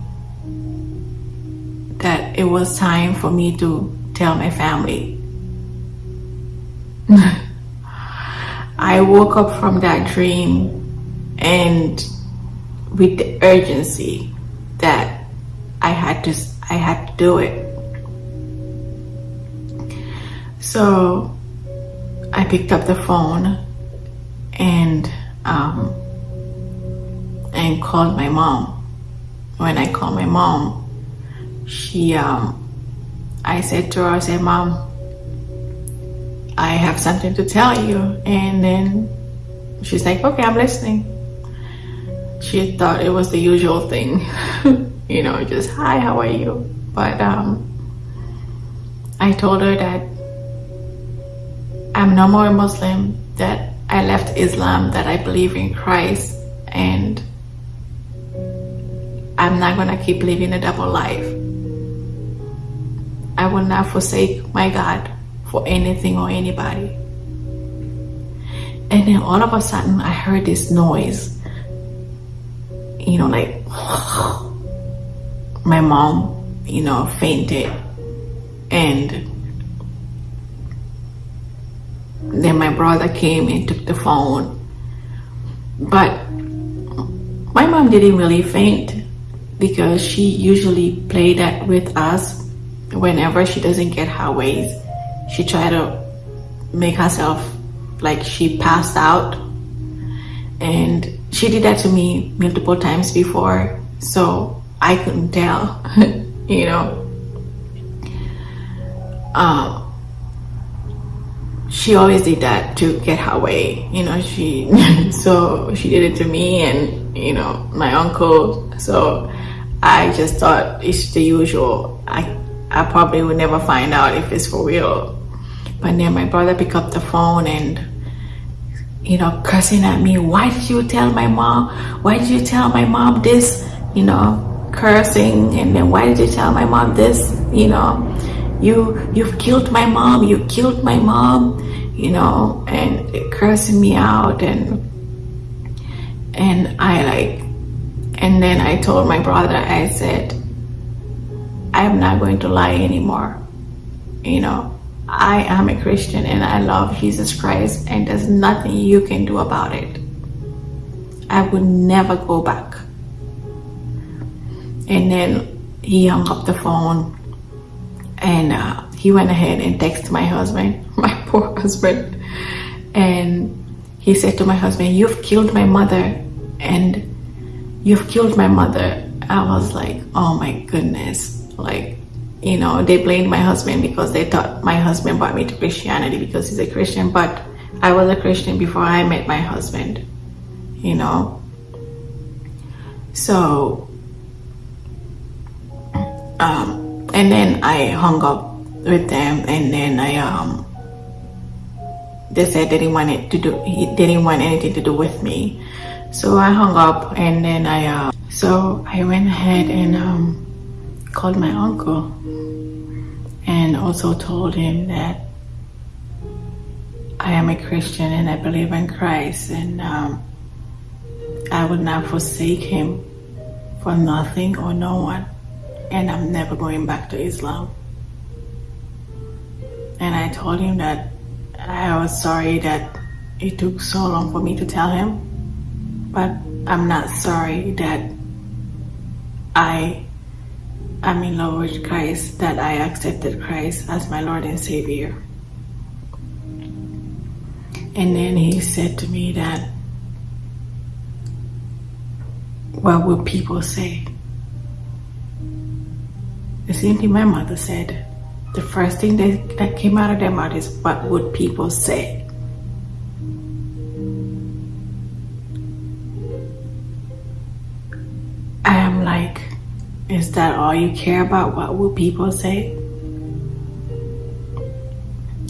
that it was time for me to tell my family. (laughs) I woke up from that dream and with the urgency that I had to I had to do it. So I picked up the phone and um, and called my mom. When I called my mom, she um, I said to her, I said, Mom, I have something to tell you. And then she's like, Okay, I'm listening. She thought it was the usual thing, (laughs) you know, just hi, how are you? But um, I told her that I'm no more a Muslim, that I left Islam, that I believe in Christ, and I'm not gonna keep living a double life. I will not forsake my God for anything or anybody. And then all of a sudden, I heard this noise. You know, like (sighs) my mom, you know, fainted. And then my brother came and took the phone. But my mom didn't really faint because she usually played that with us whenever she doesn't get her ways. She tried to make herself like she passed out. And she did that to me multiple times before. So I couldn't tell, (laughs) you know. Um, she always did that to get her way you know she (laughs) so she did it to me and you know my uncle. So i just thought it's the usual. I i probably would never find out if it's for real. But then my brother picked up the phone and you know cursing at me. Why did you tell my mom? Why did you tell my mom this? You know cursing. And then why did you tell my mom this? You know you you've killed my mom you killed my mom you know and cursing me out and and i like and then i told my brother i said i'm not going to lie anymore. You know i am a christian and i love jesus christ and there's nothing you can do about it. I would never go back. And then he hung up the phone and uh, he went ahead and texted my husband, (laughs) my poor husband, and he said to my husband, You've killed my mother, and you've killed my mother. I was like, Oh my goodness. Like, you know, they blamed my husband because they thought my husband brought me to Christianity because he's a Christian, but I was a Christian before I met my husband, you know. So, um, and then I hung up with them, and then I um, they said they didn't want it to do, he didn't want anything to do with me. So I hung up, and then I uh, so I went ahead and um, called my uncle, and also told him that I am a Christian and I believe in Christ, and um, I would not forsake him for nothing or no one. And I'm never going back to Islam. And I told him that I was sorry that it took so long for me to tell him. But I'm not sorry that I am in love with Christ, that I accepted Christ as my Lord and Savior. And then he said to me that what will people say? The same thing my mother said. The first thing that, that came out of their mouth is, what would people say? I am like, is that all you care about? What will people say?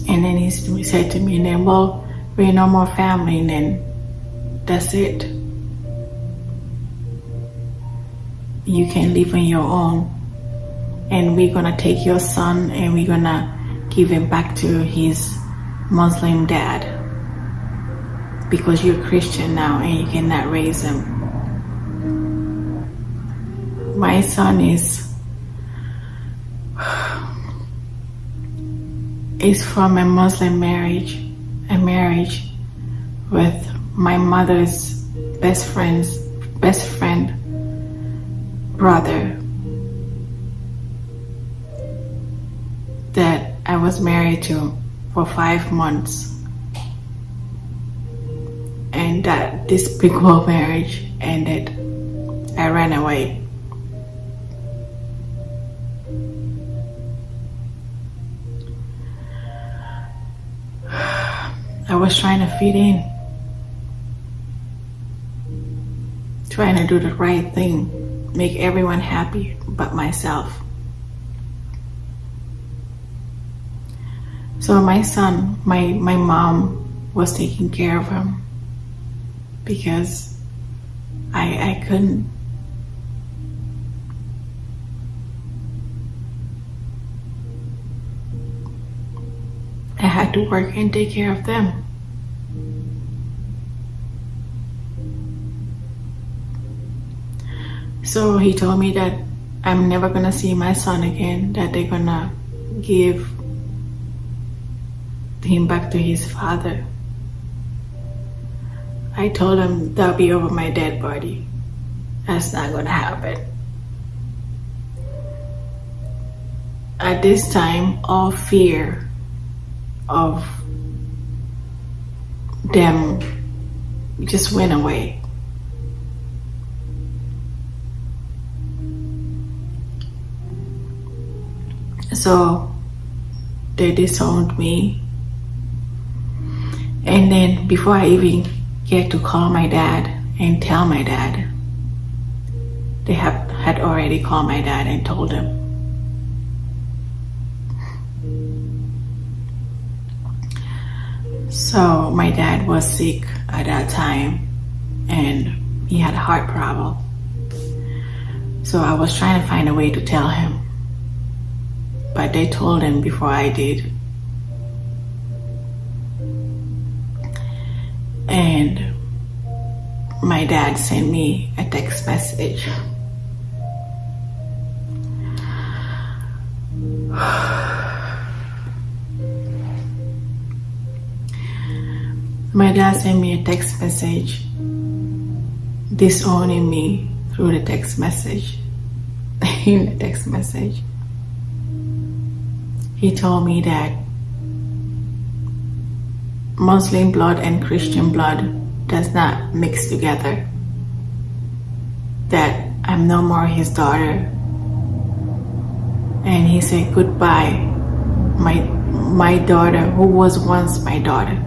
And then he said to me, and then, well, we're no more family, and then that's it. you can live on your own and we're gonna take your son and we're gonna give him back to his Muslim dad because you're Christian now and you cannot raise him. My son is is from a Muslim marriage, a marriage with my mother's best friend's best friend brother that I was married to for five months and that this big old marriage ended. I ran away. (sighs) I was trying to fit in, trying to do the right thing make everyone happy but myself. So my son, my, my mom was taking care of him because I, I couldn't. I had to work and take care of them. So he told me that I'm never gonna see my son again, that they're gonna give him back to his father. I told him that'll be over my dead body. That's not gonna happen. At this time, all fear of them just went away. So they disowned me. And then before I even get to call my dad and tell my dad, they have, had already called my dad and told him. So my dad was sick at that time and he had a heart problem. So I was trying to find a way to tell him but they told him before I did. And my dad sent me a text message. My dad sent me a text message disowning me through the text message. (laughs) in the text message he told me that Muslim blood and Christian blood does not mix together. That I'm no more his daughter. And he said goodbye, my my daughter who was once my daughter.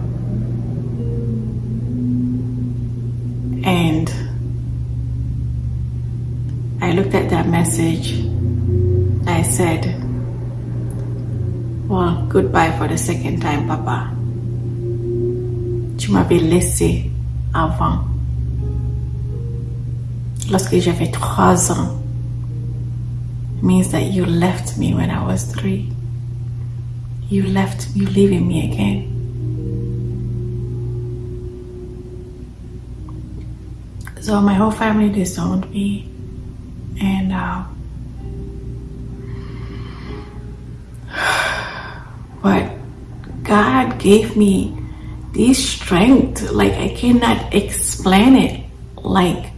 And I looked at that message. I said, Well, goodbye for the second time, Papa. Tu m'avais laissé avant. Lorsque j'avais trois ans. Means that you left me when I was three. You left, you leaving me again. So my whole family disowned me and uh, (sighs) but God gave me this strength like I cannot explain it like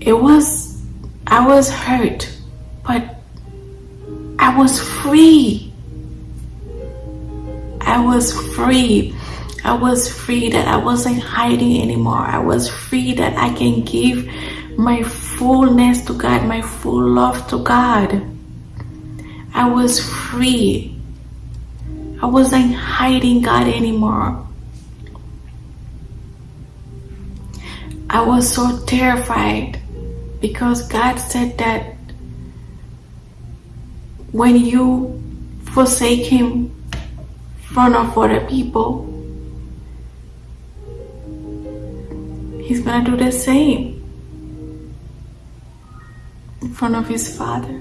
it was I was hurt but I was free I was free I was free that I wasn't hiding anymore I was free that I can give my fullness to God, my full love to God. I was free. I wasn't hiding God anymore. I was so terrified because God said that when you forsake Him in front of other people, He's gonna do the same in front of his father.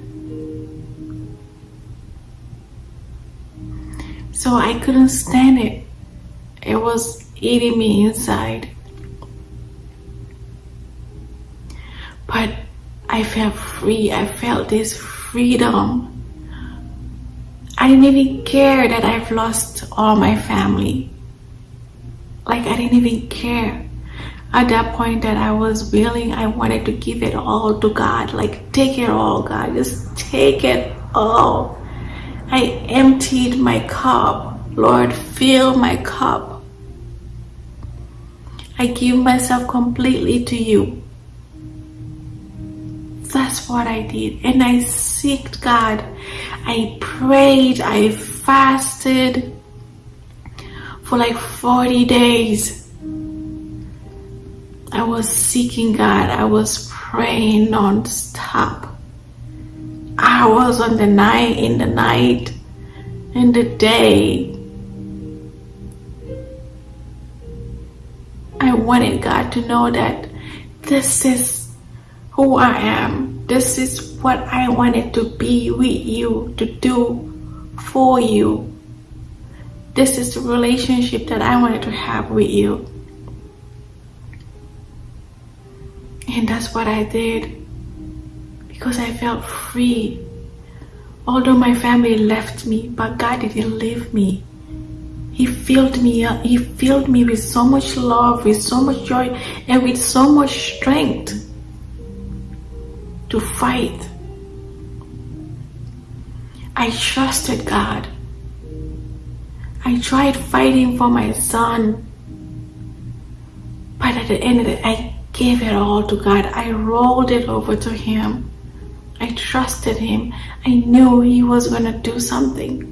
So I couldn't stand it. It was eating me inside. But I felt free. I felt this freedom. I didn't even care that I've lost all my family. Like I didn't even care at that point that I was willing, I wanted to give it all to God. Like, take it all, God. Just take it all. I emptied my cup. Lord, fill my cup. I give myself completely to you. That's what I did. And I seeked God. I prayed. I fasted for like 40 days. I was seeking God. I was praying non-stop. Was on the night, in the night, in the day. I wanted God to know that this is who I am. This is what I wanted to be with you, to do for you. This is the relationship that I wanted to have with you. And that's what I did because I felt free. Although my family left me, but God didn't leave me. He filled me up. He filled me with so much love, with so much joy, and with so much strength to fight. I trusted God. I tried fighting for my son. But at the end of I gave it all to God. I rolled it over to Him. I trusted Him. I knew He was going to do something.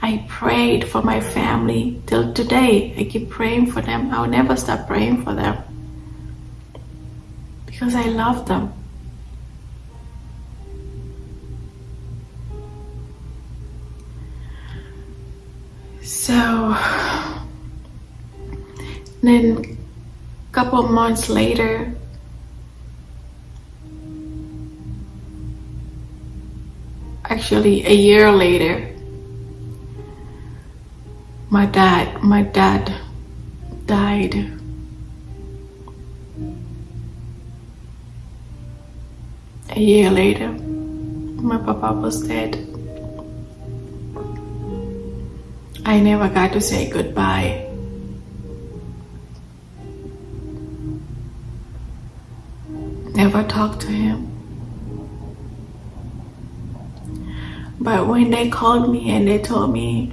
I prayed for my family till today. I keep praying for them. I'll never stop praying for them because I love them. So then a couple months later actually a year later my dad my dad died. A year later my papa was dead. I never got to say goodbye. Never talked to him. But when they called me and they told me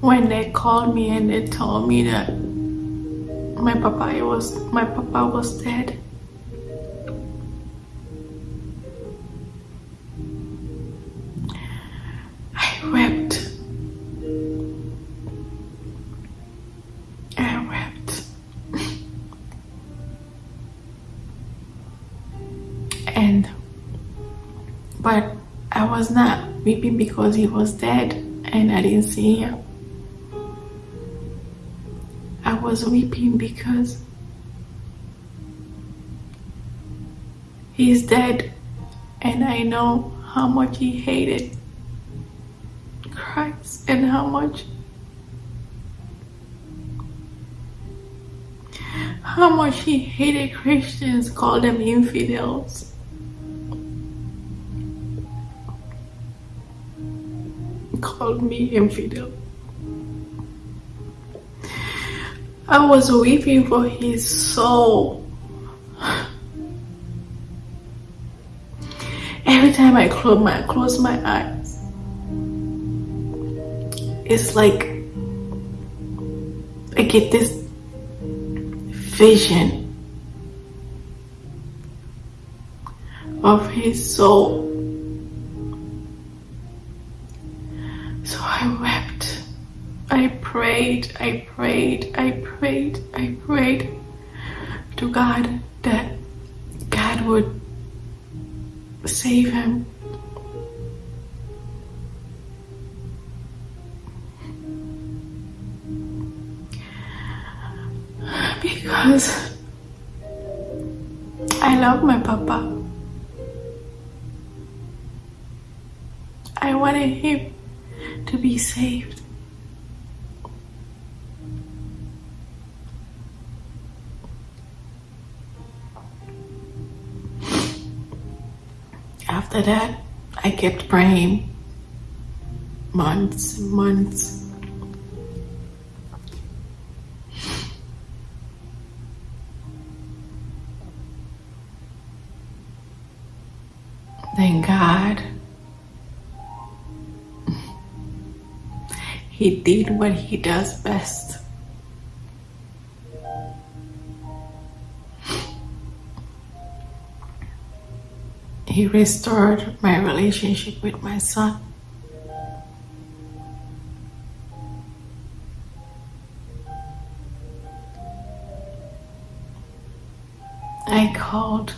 when they called me and they told me that my papa was my papa was dead was not weeping because he was dead and I didn't see him. I was weeping because he's dead and I know how much he hated Christ and how much how much he hated Christians, called them infidels. Called me infidel. I was weeping for his soul. Every time I close my close my eyes, it's like I get this vision of his soul. So I wept. I prayed, I prayed, I prayed, I prayed to God that God would save him. Because I love my papa. I wanted him to be saved. After that, I kept praying months, months. He did what he does best. He restored my relationship with my son. I called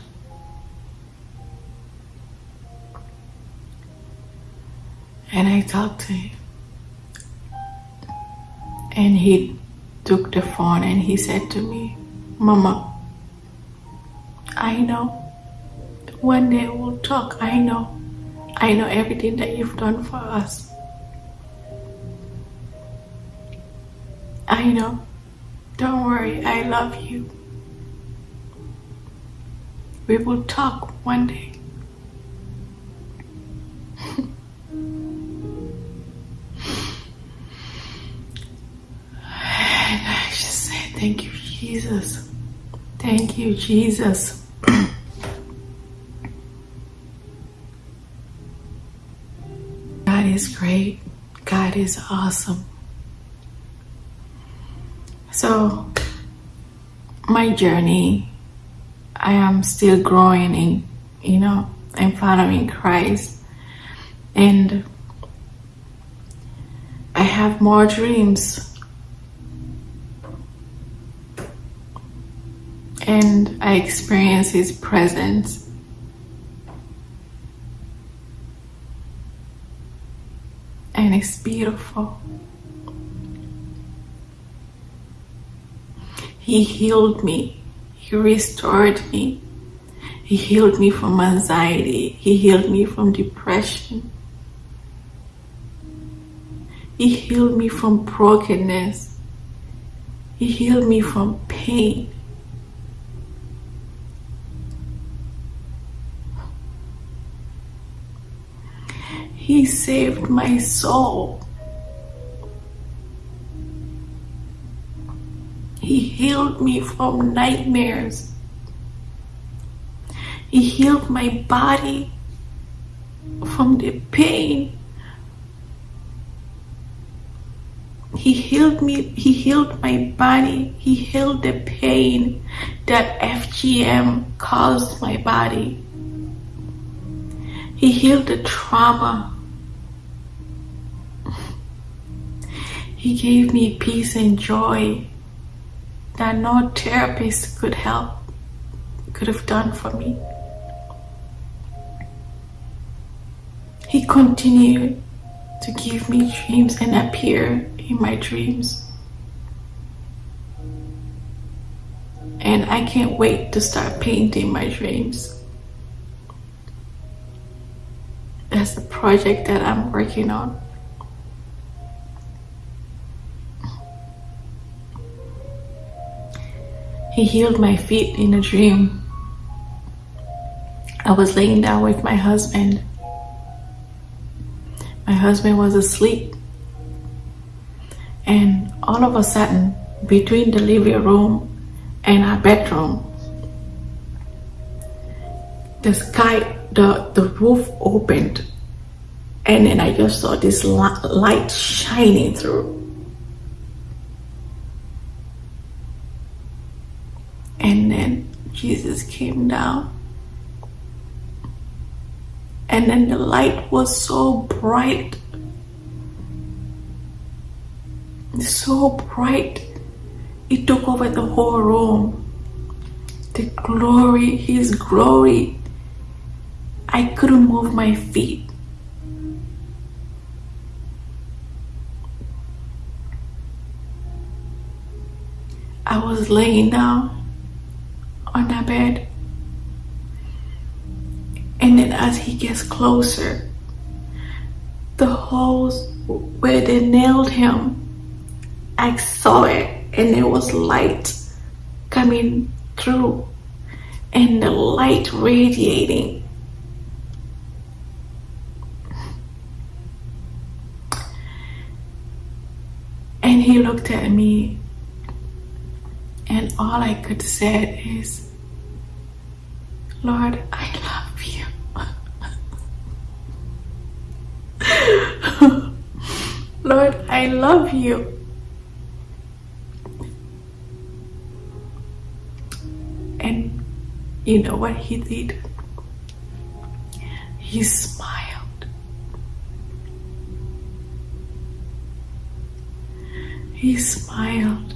and I talked to him. And he took the phone and he said to me, Mama, I know one day we'll talk. I know. I know everything that you've done for us. I know. Don't worry, I love you. We will talk one day. You, Jesus. God is great. God is awesome. So, my journey, I am still growing in, you know, and following Christ. And I have more dreams. And I experience His presence. And it's beautiful. He healed me. He restored me. He healed me from anxiety. He healed me from depression. He healed me from brokenness. He healed me from pain. He saved my soul. He healed me from nightmares. He healed my body from the pain He healed me, He healed my body, He healed the pain that FGM caused my body. He healed the trauma. He gave me peace and joy that no therapist could help, could have done for me. He continued to give me dreams and appear in my dreams. And I can't wait to start painting my dreams. That's the project that I'm working on. He healed my feet in a dream. I was laying down with my husband my husband was asleep. And all of a sudden, between the living room and our bedroom, the sky, the, the roof opened. And then I just saw this light shining through. And then Jesus came down. And then the light was so bright. So bright. It took over the whole room. The glory his glory. I couldn't move my feet. I was laying down on that bed and then as he gets closer, the holes where they nailed him, I saw it and there was light coming through and the light radiating. And he looked at me and all I could say is, Lord, I love you. (laughs) Lord, I love you. And you know what he did? He smiled. He smiled.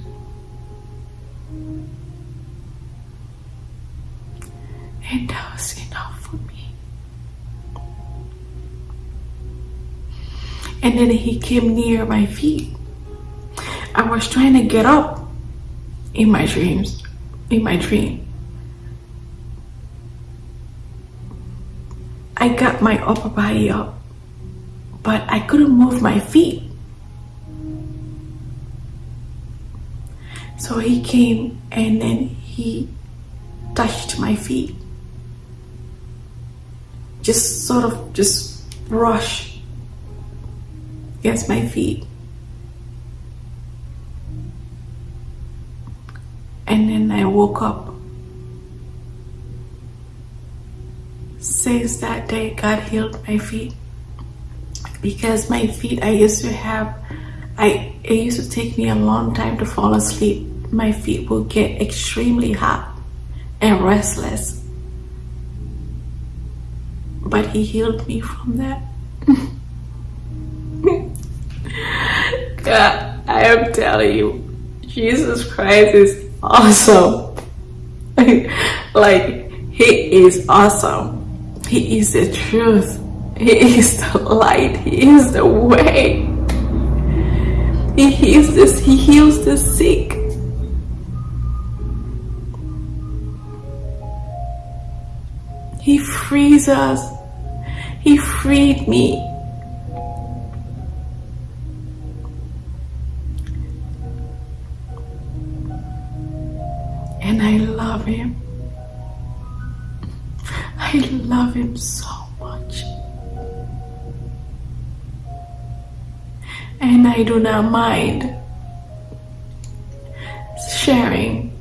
And that was enough for me. and then he came near my feet. I was trying to get up in my dreams, in my dream. I got my upper body up, but I couldn't move my feet. So he came and then he touched my feet. Just sort of just brush against my feet. And then I woke up. Since that day, God healed my feet. Because my feet, I used to have, I it used to take me a long time to fall asleep. My feet would get extremely hot and restless. But He healed me from that. (laughs) God, I am telling you, Jesus Christ is awesome. (laughs) like, He is awesome. He is the truth. He is the light. He is the way. He heals this. He heals the sick. He frees us. He freed me. and I love him. I love him so much. And I do not mind sharing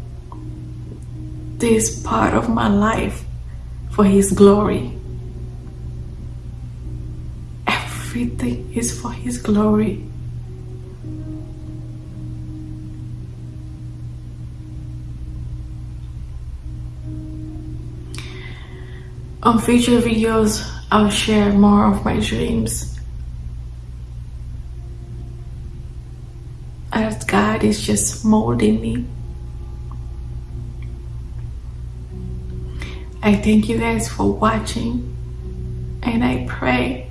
this part of my life for his glory. everything is for His glory. On future videos, I'll share more of my dreams. As God is just molding me. I thank you guys for watching and I pray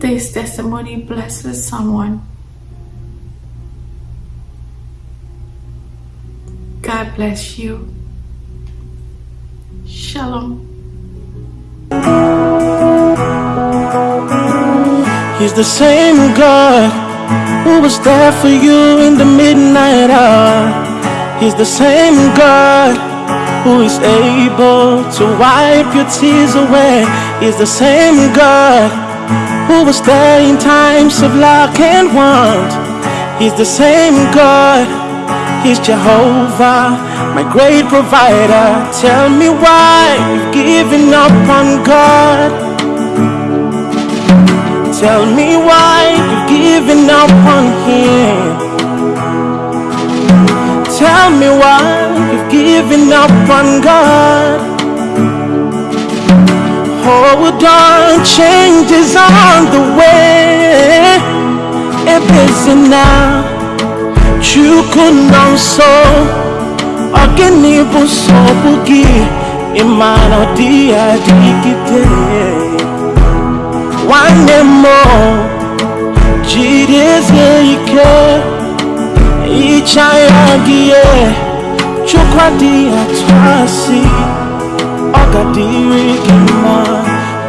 this testimony blesses someone God bless you Shalom. He's the same God who was there for you in the midnight hour. He's the same God who is able to wipe your tears away. He's the same God who was there in times of lack and want. He's the same God He's Jehovah, my great provider. Tell me why you've given up on God. Tell me why you've given up on Him. Tell me why you've given up on God. Oh, Hold on, change is on the way. It is now. chukwu nọ nso ọ gịnị bụ nsogbu gị ịma na ọ dịghị adịgide nwanne m jidezie ike ịcha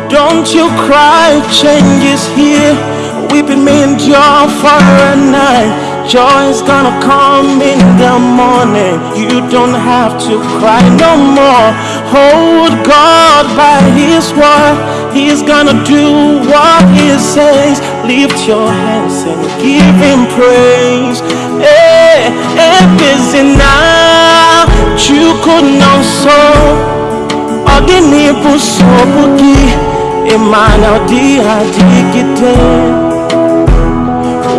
don't you cry change is here weeping may endure for a night Joy is gonna come in the morning. You don't have to cry no more. Hold God by His word. He's gonna do what He says. Lift your hands and give Him praise. Hey, hey, busy now. You could know so. Ogini busobuki. Imana di adigite.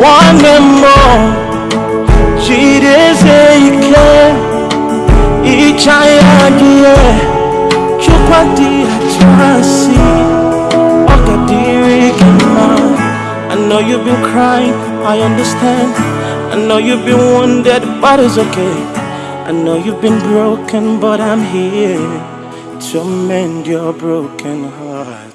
One more. jideze ike ịcha ya gị chukwu ọ ga-adịrị gị mma I know you've been crying, I understand I know you've been wounded, but it's okay I know you've been broken, but I'm here to mend your broken heart